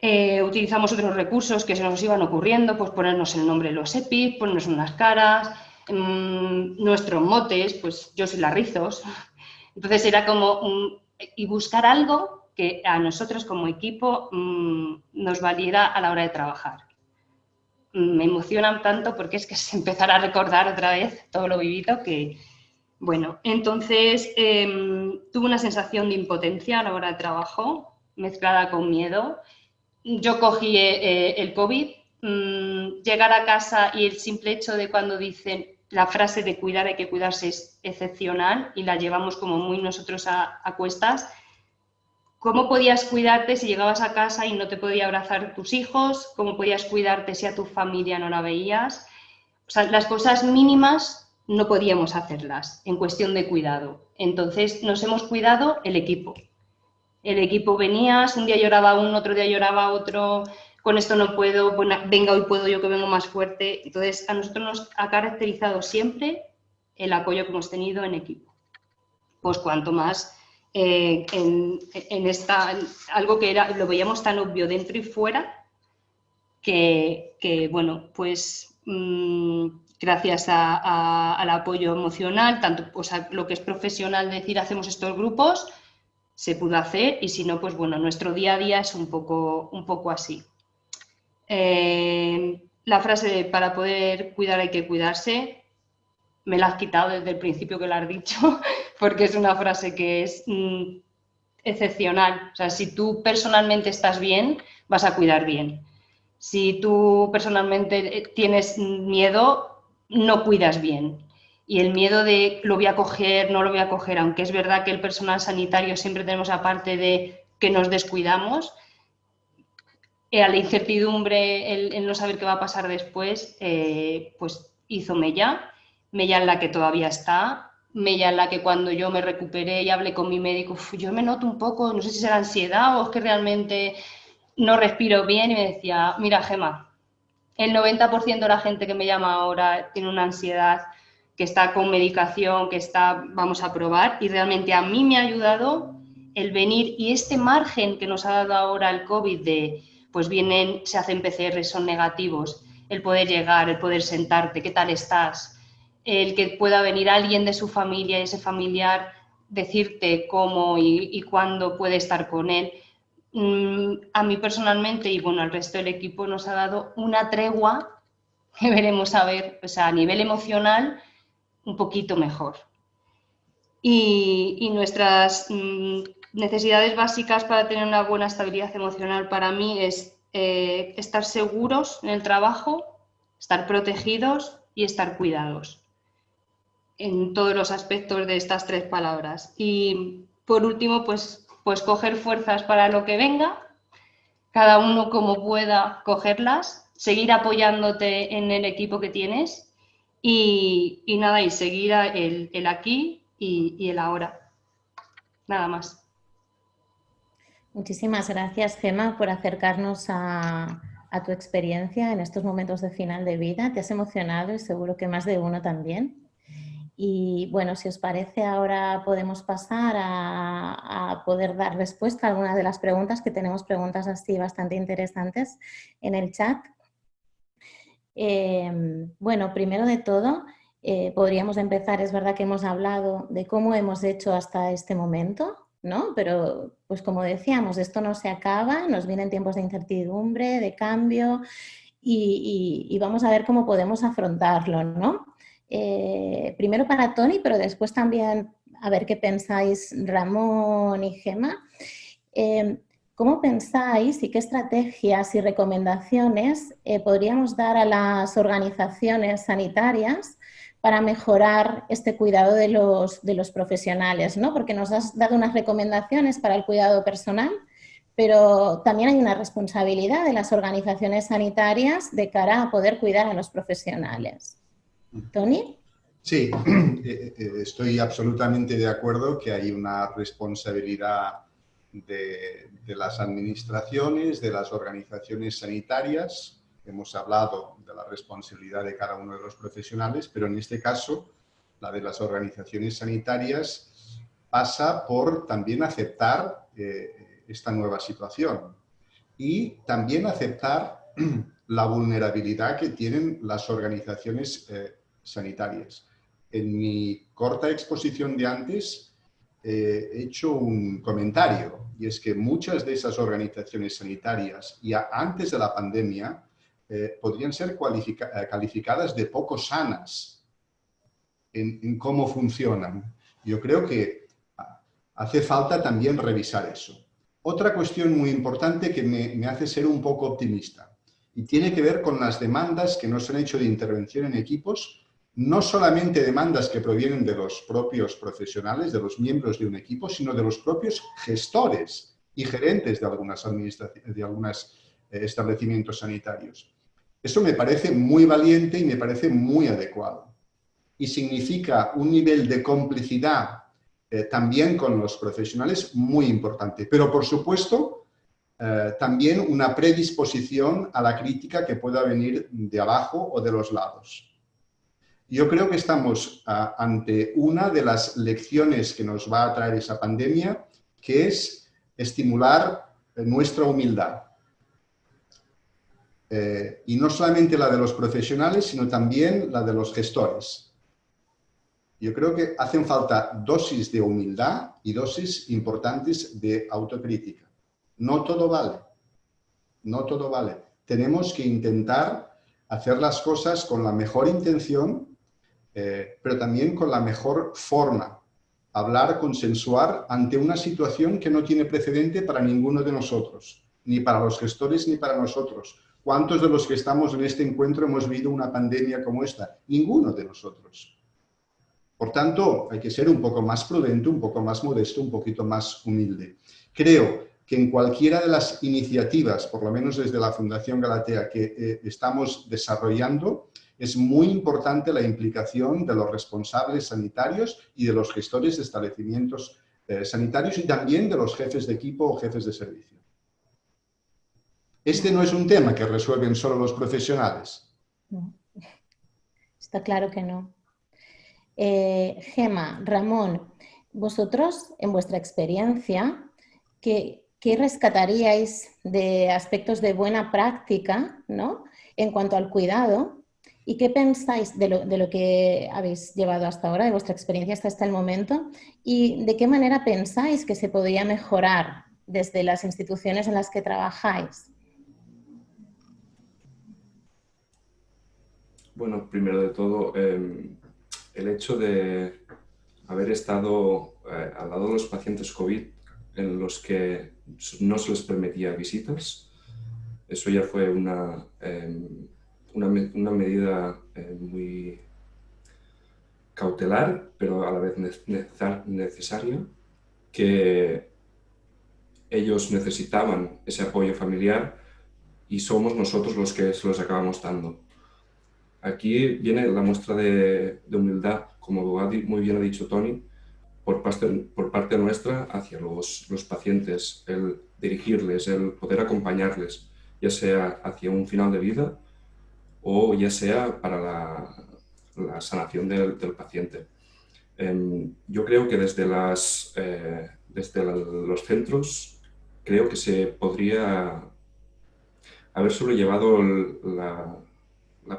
Eh, utilizamos otros recursos que se nos iban ocurriendo, pues ponernos el nombre de los EPIs, ponernos unas caras, mmm, nuestros motes, pues yo soy la Rizos. Entonces era como, y buscar algo que a nosotros como equipo mmm, nos valiera a la hora de trabajar. Me emocionan tanto porque es que es empezar a recordar otra vez todo lo vivido que, bueno, entonces eh, tuve una sensación de impotencia a la hora de trabajo, mezclada con miedo, yo cogí eh, eh, el COVID, mm, llegar a casa y el simple hecho de cuando dicen la frase de cuidar hay que cuidarse es excepcional y la llevamos como muy nosotros a, cuestas. ¿Cómo podías cuidarte si llegabas a casa y no te podía abrazar tus hijos? ¿Cómo podías cuidarte si a tu familia no la veías? O sea, las cosas mínimas no podíamos hacerlas en cuestión de cuidado. Entonces nos hemos cuidado el equipo el equipo venía, un día lloraba uno, otro día lloraba otro, con esto no puedo, venga, hoy puedo yo que vengo más fuerte. Entonces, a nosotros nos ha caracterizado siempre el apoyo que hemos tenido en equipo. Pues cuanto más eh, en, esta, algo que era, lo veíamos tan obvio dentro y fuera, que, bueno, pues mm, gracias al apoyo emocional, tanto o sea, lo que es profesional, decir, hacemos estos grupos, se pudo hacer y si no, pues bueno, nuestro día a día es un poco, un poco así. Eh, la frase de para poder cuidar hay que cuidarse, me la has quitado desde el principio que la has dicho, porque es una frase que es mm, excepcional. O sea, si tú personalmente estás bien, vas a cuidar bien. Si tú personalmente eh, tienes miedo, no cuidas bien y el miedo de lo voy a coger, no lo voy a coger, aunque es verdad que el personal sanitario siempre tenemos aparte de que nos descuidamos, eh, a la incertidumbre, el, no saber qué va a pasar después, eh, pues hizo Mella, Mella en la que todavía está, Mella en la que cuando yo me recuperé y hablé con mi médico, yo me noto un poco, no sé si será ansiedad o es que realmente no respiro bien y me decía, mira Gema, el 90% de la gente que me llama ahora tiene una ansiedad que está con medicación, que está, vamos a probar, y realmente a mí me ha ayudado el venir y este margen que nos ha dado ahora el COVID de, pues vienen, se hacen PCR, son negativos, el poder llegar, el poder sentarte, ¿qué tal estás? El que pueda venir alguien de su familia, ese familiar, decirte cómo y, y cuándo puede estar con él. Mm, a mí personalmente y bueno, al resto del equipo nos ha dado una tregua que veremos a ver, o sea, a nivel emocional, un poquito mejor. Y, nuestras mm, necesidades básicas para tener una buena estabilidad emocional para mí es eh, estar seguros en el trabajo, estar protegidos y estar cuidados en todos los aspectos de estas tres palabras. Y por último, pues, pues coger fuerzas para lo que venga, cada uno como pueda cogerlas, seguir apoyándote en el equipo que tienes y, nada, y seguir el, aquí y, el ahora. Nada más. Muchísimas gracias, Gema, por acercarnos a, tu experiencia en estos momentos de final de vida. Te has emocionado y seguro que más de uno también. Y bueno, si os parece, ahora podemos pasar a, a, poder dar respuesta a algunas de las preguntas, que tenemos preguntas así bastante interesantes en el chat. Em, bueno, primero de todo, eh, podríamos empezar, es verdad que hemos hablado de cómo hemos hecho hasta este momento, ¿no? Pero, pues como decíamos, esto no se acaba, nos vienen tiempos de incertidumbre, de cambio y, vamos a ver cómo podemos afrontarlo, ¿no? Eh, primero para Tony, pero después también a ver qué pensáis Ramón y Gema. Em, ¿Cómo pensáis y qué estrategias y recomendaciones eh, podríamos dar a las organizaciones sanitarias para mejorar este cuidado de los, de los profesionales? ¿no? Porque nos has dado unas recomendaciones para el cuidado personal, pero también hay una responsabilidad de las organizaciones sanitarias de cara a poder cuidar a los profesionales. Tony. Sí, eh, eh, estoy absolutamente de acuerdo que hay una responsabilidad de, las administraciones, de las organizaciones sanitarias. Hemos hablado de la responsabilidad de cada uno de los profesionales, pero en este caso, la de las organizaciones sanitarias pasa por también aceptar eh, esta nueva situación y también aceptar la vulnerabilidad que tienen las organizaciones eh, sanitarias. En mi corta exposición de antes eh, he hecho un comentario y es que muchas de esas organizaciones sanitarias ya antes de la pandemia eh, podrían ser calificadas de poco sanas en, cómo funcionan. Yo creo que hace falta también revisar eso. Otra cuestión muy importante que me, hace ser un poco optimista y tiene que ver con las demandas que nos han hecho de intervención en equipos, no solamente demandas que provienen de los propios profesionales, de los miembros de un equipo, sino de los propios gestores y gerentes de algunas, de algunos eh, establecimientos sanitarios. Eso me parece muy valiente y me parece muy adecuado. Y significa un nivel de complicidad eh, también con los profesionales muy importante. Pero, por supuesto, eh, también una predisposición a la crítica que pueda venir de abajo o de los lados. Yo creo que estamos ah, ante una de las lecciones que nos va a traer esa pandemia, que es estimular nuestra humildad. Eh, y no solamente la de los profesionales, sino también la de los gestores. Yo creo que hacen falta dosis de humildad y dosis importantes de autocrítica. No todo vale, no todo vale. Tenemos que intentar hacer las cosas con la mejor intención, eh, pero también con la mejor forma. Hablar, consensuar ante una situación que no tiene precedente para ninguno de nosotros, ni para los gestores ni para nosotros. ¿Cuántos de los que estamos en este encuentro hemos vivido una pandemia como esta? Ninguno de nosotros. Por tanto, hay que ser un poco más prudente, un poco más modesto, un poquito más humilde. Creo que en cualquiera de las iniciativas, por lo menos desde la Fundación Galatea, que eh, estamos desarrollando, es muy importante la implicación de los responsables sanitarios y de los gestores de establecimientos eh, sanitarios y también de los jefes de equipo o jefes de servicio. Este no es un tema que resuelven solo los profesionales. Está claro que no. Eh, Gema, Ramón, vosotros, en vuestra experiencia, ¿qué, rescataríais de aspectos de buena práctica ¿no? en cuanto al cuidado? ¿Y qué pensáis de lo, que habéis llevado hasta ahora, de vuestra experiencia hasta este momento? ¿Y de qué manera pensáis que se podría mejorar desde las instituciones en las que trabajáis? Bueno, primero de todo, em, el hecho de haber estado eh, al lado de los pacientes COVID en los que no se les permitía visitas, eso ya fue una, em, una, medida eh, muy cautelar, pero a la vez necesaria, que ellos necesitaban ese apoyo familiar y somos nosotros los que se los acabamos dando. Aquí viene la muestra de, humildad, como muy bien ha dicho Tony, por parte, por parte nuestra hacia los, pacientes, el dirigirles, el poder acompañarles, ya sea hacia un final de vida o ya sea para la, sanación del, paciente. Em, yo creo que desde, las, eh, desde los centros creo que se podría haber sobrellevado la,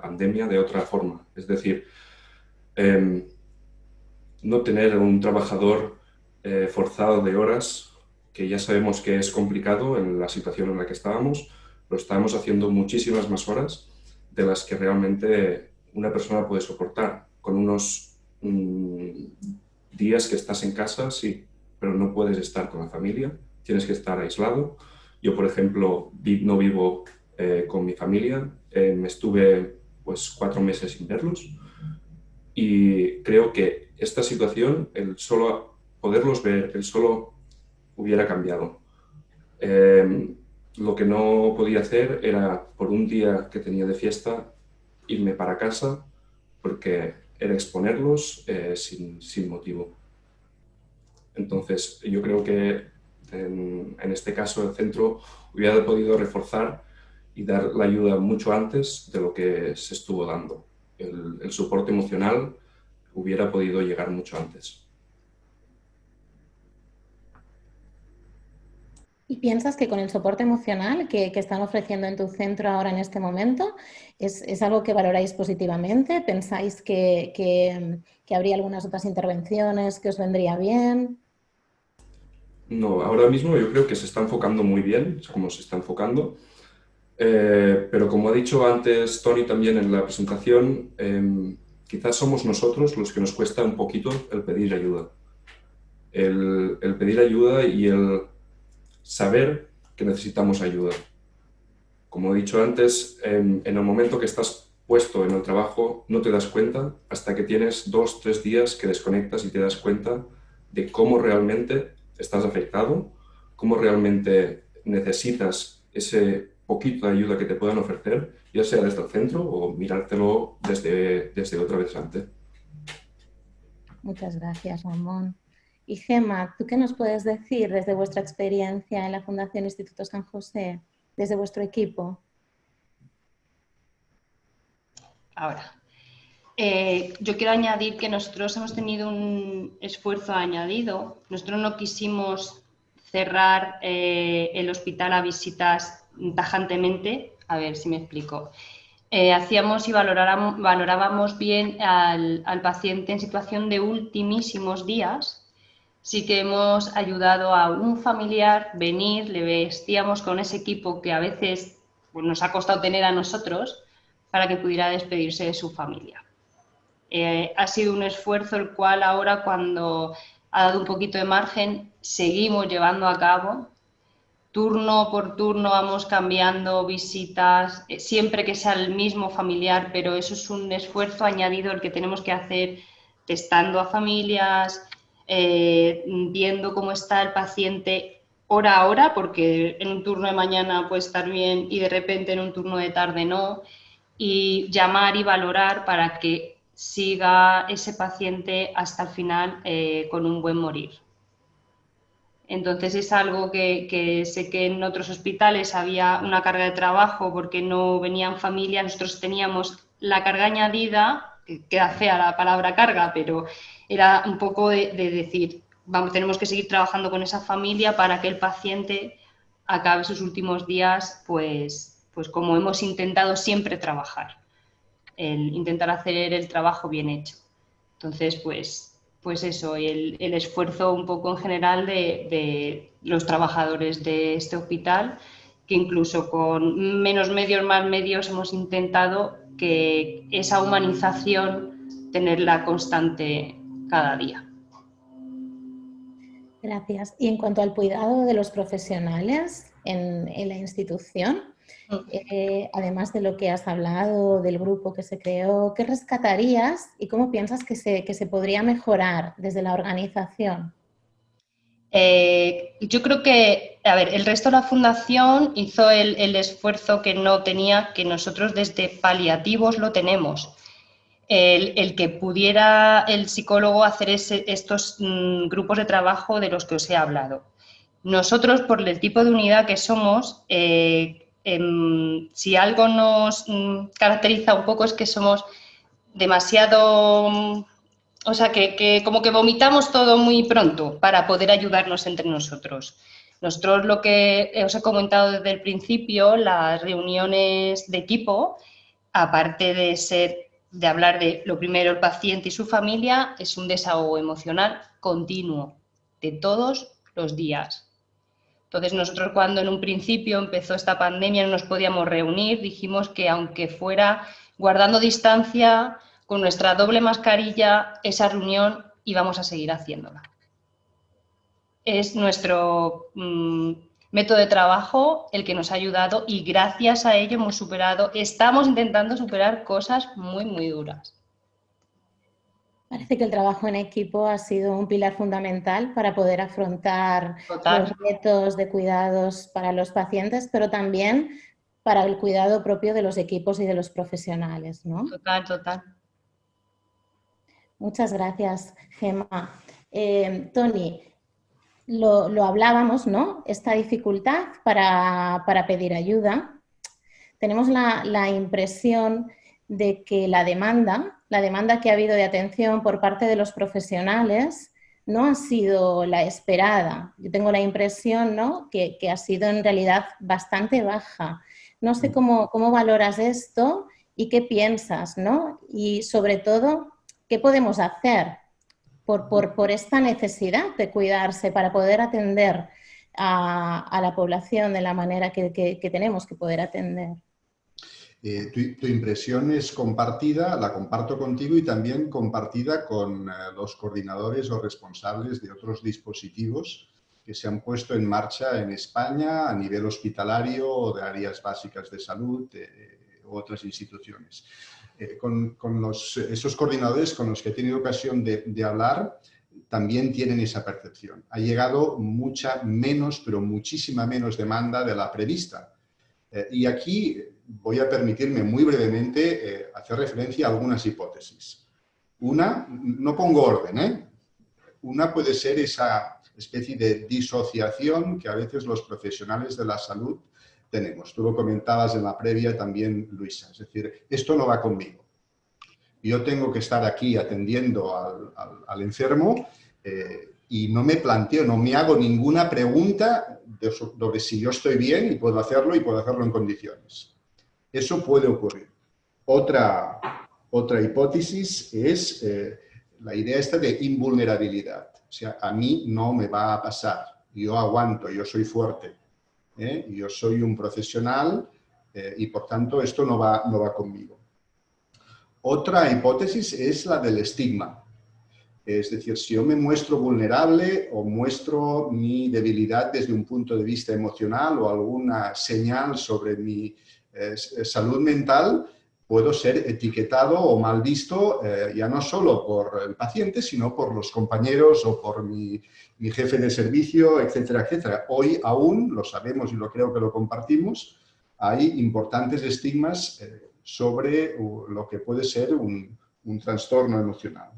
pandemia de otra forma. Es decir, em, no tener un trabajador eh, forzado de horas, que ya sabemos que es complicado en la situación en la que estábamos, lo estamos haciendo muchísimas más horas de las que realmente una persona puede soportar. Con unos mm, días que estás en casa, sí, pero no puedes estar con la familia, tienes que estar aislado. Yo, por ejemplo, no vivo eh, con mi familia, eh, me estuve pues cuatro meses sin verlos y creo que esta situación, el solo poderlos ver, el solo hubiera cambiado. Eh, lo que no podía hacer era, por un día que tenía de fiesta, irme para casa porque era exponerlos eh, sin, sin, motivo. Entonces, yo creo que en, en, este caso el centro hubiera podido reforzar y dar la ayuda mucho antes de lo que se estuvo dando. El, el soporte emocional hubiera podido llegar mucho antes. ¿Y piensas que con el soporte emocional que, están ofreciendo en tu centro ahora en este momento es, es algo que valoráis positivamente? ¿Pensáis que, que, habría algunas otras intervenciones que os vendría bien? No, ahora mismo yo creo que se está enfocando muy bien, como se está enfocando. Eh, pero como ha dicho antes Tony también en la presentación, eh, quizás somos nosotros los que nos cuesta un poquito el pedir ayuda. El, el pedir ayuda y el saber que necesitamos ayuda. Como he dicho antes, en, en, el momento que estás puesto en el trabajo no te das cuenta hasta que tienes dos, tres días que desconectas y te das cuenta de cómo realmente estás afectado, cómo realmente necesitas ese poquito de ayuda que te puedan ofrecer, ya sea desde el centro o mirártelo desde, desde otra vez antes. Muchas gracias, Ramón. Y Gema, ¿tú qué nos puedes decir desde vuestra experiencia en la Fundación Instituto San José, desde vuestro equipo? Ahora, eh, yo quiero añadir que nosotros hemos tenido un esfuerzo añadido. Nosotros no quisimos cerrar eh, el hospital a visitas tajantemente. A ver si me explico. Eh, hacíamos y valorábamos bien al, al paciente en situación de ultimísimos días sí que hemos ayudado a un familiar venir, le vestíamos con ese equipo que a veces pues, nos ha costado tener a nosotros para que pudiera despedirse de su familia. Eh, ha sido un esfuerzo el cual ahora cuando ha dado un poquito de margen seguimos llevando a cabo. Turno por turno vamos cambiando visitas, eh, siempre que sea el mismo familiar, pero eso es un esfuerzo añadido el que tenemos que hacer testando a familias, eh, viendo cómo está el paciente hora a hora, porque en un turno de mañana puede estar bien y de repente en un turno de tarde no, y llamar y valorar para que siga ese paciente hasta el final eh, con un buen morir. Entonces es algo que, que, sé que en otros hospitales había una carga de trabajo porque no venían familias, nosotros teníamos la carga añadida, que queda fea la palabra carga, pero era un poco de, de decir, tenemos que seguir trabajando con esa familia para que el paciente acabe sus últimos días, pues, pues como hemos intentado siempre trabajar, el intentar hacer el trabajo bien hecho. Entonces, pues, pues eso, el, el esfuerzo un poco en general de, de, los trabajadores de este hospital, que incluso con menos medios, más medios, hemos intentado que esa humanización tenerla constante cada día. Gracias. Y en cuanto al cuidado de los profesionales en, en la institución, mm. eh, además de lo que has hablado del grupo que se creó, ¿qué rescatarías y cómo piensas que se, que se podría mejorar desde la organización? Eh, yo creo que, a ver, el resto de la fundación hizo el, el esfuerzo que no tenía, que nosotros desde paliativos lo tenemos el, que pudiera el psicólogo hacer estos mm, grupos de trabajo de los que os he hablado. Nosotros, por el tipo de unidad que somos, eh, em, si algo nos mm, caracteriza un poco es que somos demasiado, mm, o sea, que, que, como que vomitamos todo muy pronto para poder ayudarnos entre nosotros. Nosotros lo que os he comentado desde el principio, las reuniones de equipo, aparte de ser de hablar de lo primero el paciente y su familia, es un desahogo emocional continuo de todos los días. Entonces nosotros cuando en un principio empezó esta pandemia no nos podíamos reunir, dijimos que aunque fuera guardando distancia, con nuestra doble mascarilla, esa reunión íbamos a seguir haciéndola. Es nuestro mmm, método de trabajo el que nos ha ayudado y gracias a ello hemos superado, estamos intentando superar cosas muy, muy duras. Parece que el trabajo en equipo ha sido un pilar fundamental para poder afrontar los retos de cuidados para los pacientes, pero también para el cuidado propio de los equipos y de los profesionales, ¿no? Total, total. Muchas gracias, Gemma. Eh, Tony, lo, hablábamos, ¿no? Esta dificultad para, pedir ayuda. Tenemos la, la impresión de que la demanda, la demanda que ha habido de atención por parte de los profesionales no ha sido la esperada. Yo tengo la impresión ¿no? que, ha sido en realidad bastante baja. No sé cómo, cómo valoras esto y qué piensas, ¿no? Y sobre todo, ¿qué podemos hacer por, esta necesidad de cuidarse para poder atender a, la población de la manera que tenemos que poder atender? Eh, tu, impresión es compartida, la comparto contigo y también compartida con eh, los coordinadores o responsables de otros dispositivos que se han puesto en marcha en España a nivel hospitalario o de áreas básicas de salud eh, otras instituciones. con, esos coordinadores con los que he tenido ocasión de, de hablar, también tienen esa percepción. Ha llegado mucha menos, pero muchísima menos demanda de la prevista. y aquí voy a permitirme muy brevemente eh, hacer referencia a algunas hipótesis. Una, no pongo orden, ¿eh? Una puede ser esa especie de disociación que a veces los profesionales de la salud tenemos. Tú lo comentabas en la previa también, Luisa. Es decir, esto no va conmigo. Yo tengo que estar aquí atendiendo al, enfermo eh, y no me planteo, no me hago ninguna pregunta sobre si yo estoy bien y puedo hacerlo y puedo hacerlo en condiciones. Eso puede ocurrir. Otra, otra hipótesis es eh, la idea esta de invulnerabilidad. O sea, a mí no me va a pasar. Yo aguanto, yo soy fuerte. ¿Eh? Yo soy un profesional eh, y por tanto esto no va, no va conmigo. Otra hipótesis es la del estigma. Es decir, si yo me muestro vulnerable o muestro mi debilidad desde un punto de vista emocional o alguna señal sobre mi salud mental, puedo ser etiquetado o mal visto eh, ya no solo por el paciente, sino por los compañeros o por mi, jefe de servicio, etcétera, etcétera. Hoy aún, lo sabemos y lo creo que lo compartimos, hay importantes estigmas eh, sobre lo que puede ser un, trastorno emocional.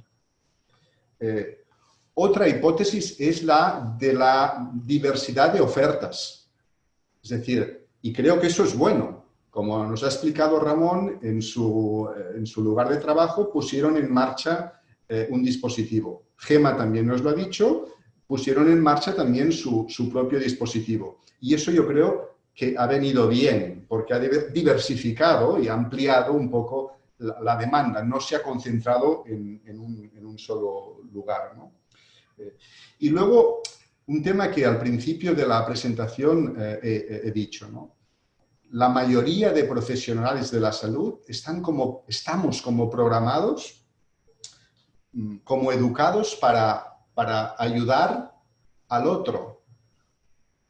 Eh, otra hipótesis es la de la diversidad de ofertas. Es decir, y creo que eso es bueno, como nos ha explicado Ramón, en su, eh, en su lugar de trabajo pusieron en marcha eh, un dispositivo. Gema también nos lo ha dicho, pusieron en marcha también su, propio dispositivo. Y eso yo creo que ha venido bien, porque ha diversificado y ampliado un poco la, demanda, no se ha concentrado en, un, solo lugar. Eh, y luego, un tema que al principio de la presentación he, he dicho, ¿no? La mayoría de profesionales de la salud están como, estamos como programados, mm, como educados para, para ayudar al otro.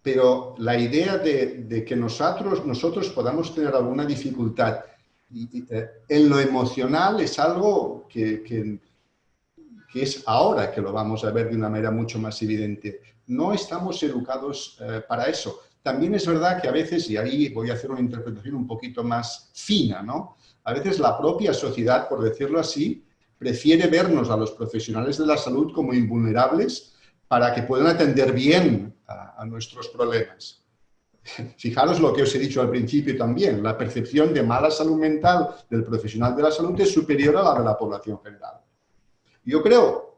Pero la idea de, que nosotros, nosotros podamos tener alguna dificultad eh, en lo emocional es algo que, que, es ahora que lo vamos a ver de una manera mucho más evidente. No estamos educados eh, para eso. También es verdad que a veces, y ahí voy a hacer una interpretación un poquito más fina, ¿no? A veces la propia sociedad, por decirlo así, prefiere vernos a los profesionales de la salud como invulnerables para que puedan atender bien a, nuestros problemas. Fijaros lo que os he dicho al principio también, la percepción de mala salud mental del profesional de la salud es superior a la de la población general. Yo creo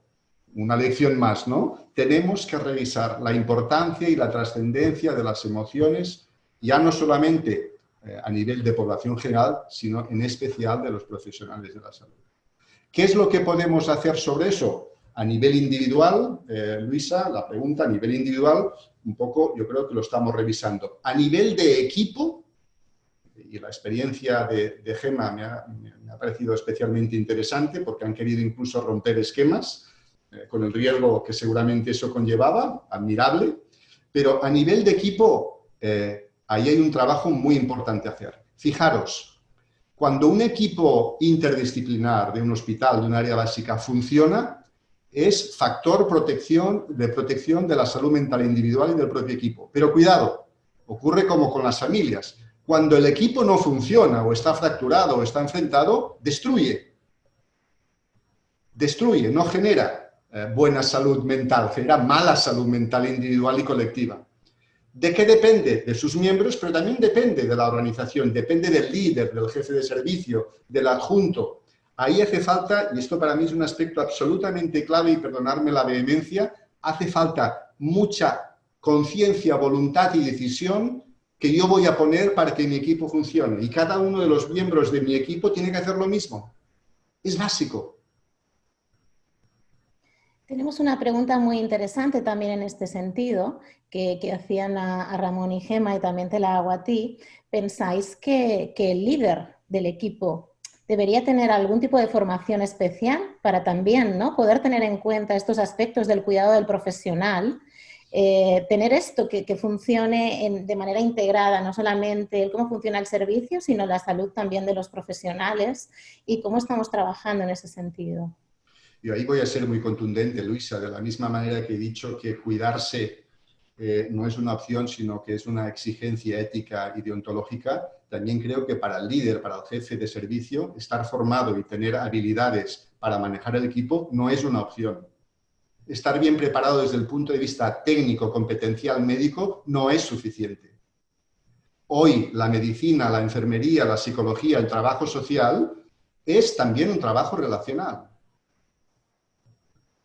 una lección más, ¿no? Tenemos que revisar la importancia y la trascendencia de las emociones, ya no solamente eh, a nivel de población general, sino en especial de los profesionales de la salud. ¿Qué es lo que podemos hacer sobre eso? A nivel individual, eh, Luisa, la pregunta a nivel individual, un poco yo creo que lo estamos revisando. A nivel de equipo, y la experiencia de, de GEMA me ha, me ha parecido especialmente interesante porque han querido incluso romper esquemas, eh, con el riesgo que seguramente eso conllevaba, admirable, pero a nivel de equipo, eh, ahí hay un trabajo muy importante hacer. Fijaros, Cuando un equipo interdisciplinar de un hospital, de un área básica, funciona, es factor protección, de protección de la salud mental individual y del propio equipo. Pero cuidado, ocurre como con las familias. Cuando el equipo no funciona o está fracturado o está enfrentado, destruye. Destruye, no genera eh, buena salud mental, genera mala salud mental individual y colectiva. ¿De qué depende? De sus miembros, pero también depende de la organización, depende del líder, del jefe de servicio, del adjunto, Ahí hace falta, y esto para mí es un aspecto absolutamente clave, y perdonarme la vehemencia, hace falta mucha conciencia, voluntad y decisión que yo voy a poner para que mi equipo funcione. Y cada uno de los miembros de mi equipo tiene que hacer lo mismo. Es básico. Tenemos una pregunta muy interesante también en este sentido, que, hacían a, Ramón y Gema y también te la hago a ti. ¿Pensáis que, el líder del equipo debería tener algún tipo de formación especial para también ¿no? poder tener en cuenta estos aspectos del cuidado del profesional, eh, tener esto que, funcione de manera integrada, no solamente el cómo funciona el servicio, sino la salud también de los profesionales y cómo estamos trabajando en ese sentido. Y ahí voy a ser muy contundente, Luisa, de la misma manera que he dicho que cuidarse eh, no es una opción, sino que es una exigencia ética y deontológica, también creo que para el líder, para el jefe de servicio, estar formado y tener habilidades para manejar el equipo no es una opción. Estar bien preparado desde el punto de vista técnico, competencial, médico, no es suficiente. Hoy la medicina, la enfermería, la psicología, el trabajo social es también un trabajo relacional.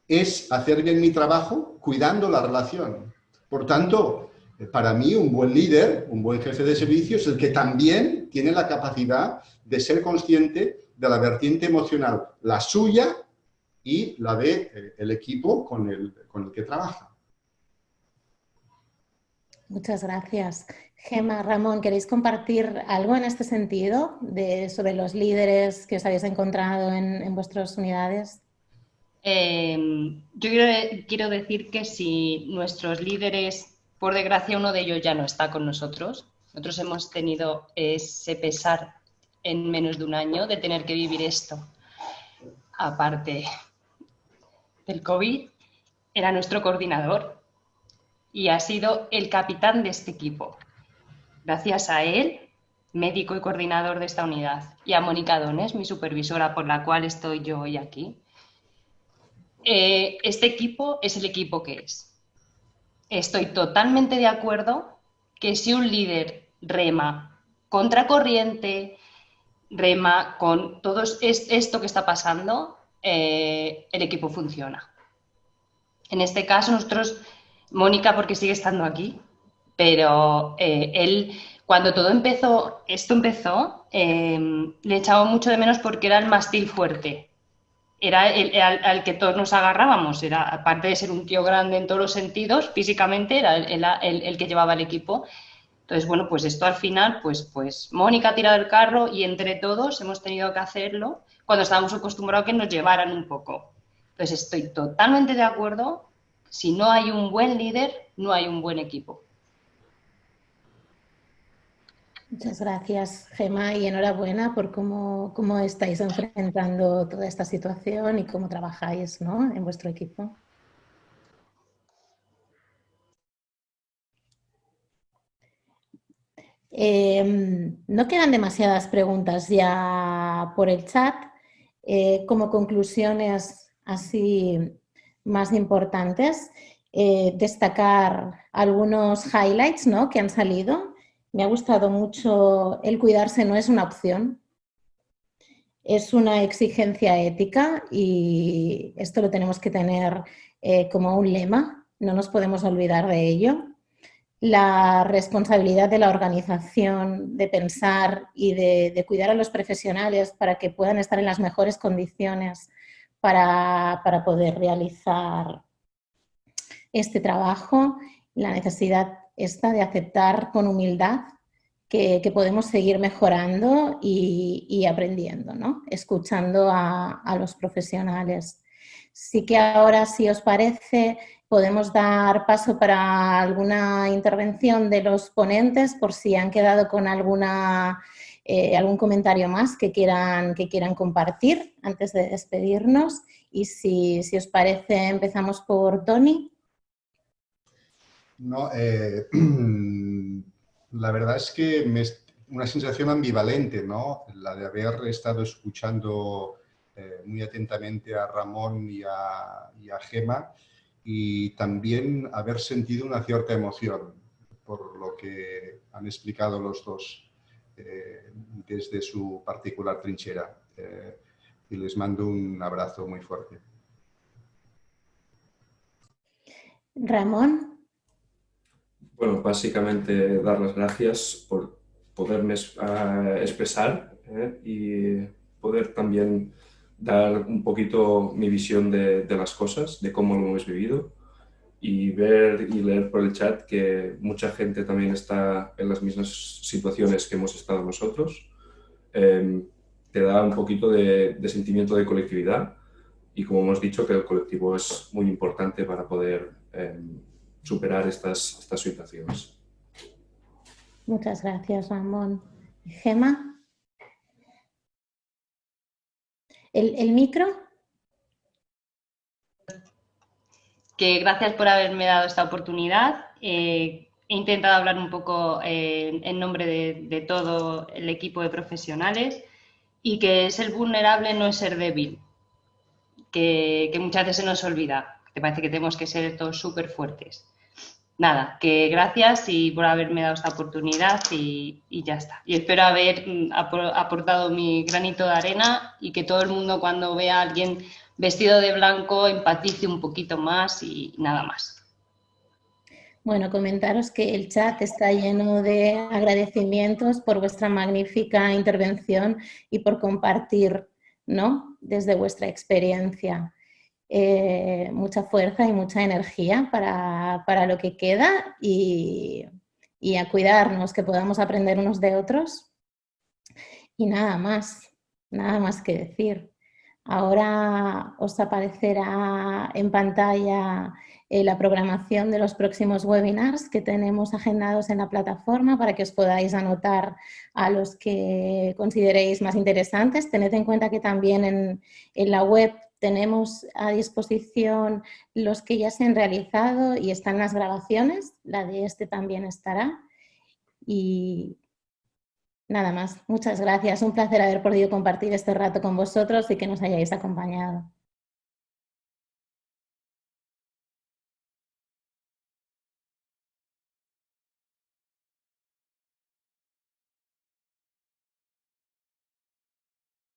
Es hacer bien mi trabajo cuidando la relación. Por tanto, para mí, un buen líder, un buen jefe de servicio es el que también tiene la capacidad de ser consciente de la vertiente emocional, la suya y la del de, eh, equipo con el, el que trabaja. Muchas gracias. Gema, Ramón, ¿queréis compartir algo en este sentido de, sobre los líderes que os habéis encontrado en, vuestras unidades? Eh, yo quiero decir que si nuestros líderes por desgracia, uno de ellos ya no está con nosotros. Nosotros hemos tenido ese pesar en menos de un año de tener que vivir esto. Aparte del COVID, era nuestro coordinador y ha sido el capitán de este equipo. Gracias a él, médico y coordinador de esta unidad, y a Mónica Dones, mi supervisora por la cual estoy yo hoy aquí, eh, este equipo es el equipo que es estoy totalmente de acuerdo que si un líder rema contracorriente, rema con todo esto que está pasando, eh, el equipo funciona. En este caso, nosotros, Mónica, porque sigue estando aquí, pero eh, él, cuando todo empezó, esto empezó, le echaba mucho de menos porque era el mástil fuerte era el, al, que todos nos agarrábamos, era aparte de ser un tío grande en todos los sentidos, físicamente era el, que llevaba el equipo. Entonces, bueno, pues esto al final, pues, pues Mónica ha tirado el carro y entre todos hemos tenido que hacerlo cuando estábamos acostumbrados a que nos llevaran un poco. Entonces, estoy totalmente de acuerdo, si no hay un buen líder, no hay un buen equipo. Muchas gracias, Gema, y enhorabuena por cómo, cómo estáis enfrentando toda esta situación y cómo trabajáis ¿no? en vuestro equipo. Em, no quedan demasiadas preguntas ya por el chat. Eh, como conclusiones así más importantes, eh, destacar algunos highlights ¿no? que han salido me ha gustado mucho el cuidarse no es una opción, es una exigencia ética y esto lo tenemos que tener eh, como un lema, no nos podemos olvidar de ello. La responsabilidad de la organización de pensar y de, cuidar a los profesionales para que puedan estar en las mejores condiciones para, para poder realizar este trabajo, la necesidad esta de aceptar con humildad que, podemos seguir mejorando y, aprendiendo, ¿no? escuchando a, los profesionales. Sí que ahora, si os parece, podemos dar paso para alguna intervención de los ponentes por si han quedado con alguna eh, algún comentario más que quieran, que quieran compartir antes de despedirnos. Y si, si os parece, empezamos por Tony. No, eh, la verdad es que una sensación ambivalente, ¿no? La de haber estado escuchando eh, muy atentamente a Ramón y a, y Gema y también haber sentido una cierta emoción por lo que han explicado los dos eh, desde su particular trinchera. Y les mando un abrazo muy fuerte. Ramón. Bueno, básicamente dar las gracias por poderme ah, expresar eh, y poder también dar un poquito mi visión de, de, las cosas, de cómo lo hemos vivido y ver y leer por el chat que mucha gente también está en las mismas situaciones que hemos estado nosotros. Eh, te da un poquito de, de, sentimiento de colectividad y como hemos dicho que el colectivo es muy importante para poder eh, superar estas, estas situaciones. Muchas gracias, Ramón. Gema. ¿El, el micro? Que gracias por haberme dado esta oportunidad. Eh, he intentado hablar un poco eh, en nombre de, de, todo el equipo de profesionales y que ser vulnerable no es ser débil, que, que muchas veces se nos olvida, que parece que tenemos que ser todos súper fuertes nada, que gracias y por haberme dado esta oportunidad y, ya está. Y espero haber mm, aportado mi granito de arena y que todo el mundo cuando vea a alguien vestido de blanco empatice un poquito más y nada más. Bueno, comentaros que el chat está lleno de agradecimientos por vuestra magnífica intervención y por compartir ¿no? desde vuestra experiencia. Eh, mucha fuerza y mucha energía para, para lo que queda y, y, a cuidarnos, que podamos aprender unos de otros. Y nada más, nada más que decir. Ahora os aparecerá en pantalla eh, la programación de los próximos webinars que tenemos agendados en la plataforma para que os podáis anotar a los que consideréis más interesantes. Tened en cuenta que también en, en la web tenemos a disposición los que ya se han realizado y están las grabaciones, la de este también estará. Y nada más, muchas gracias, un placer haber podido compartir este rato con vosotros y que nos hayáis acompañado.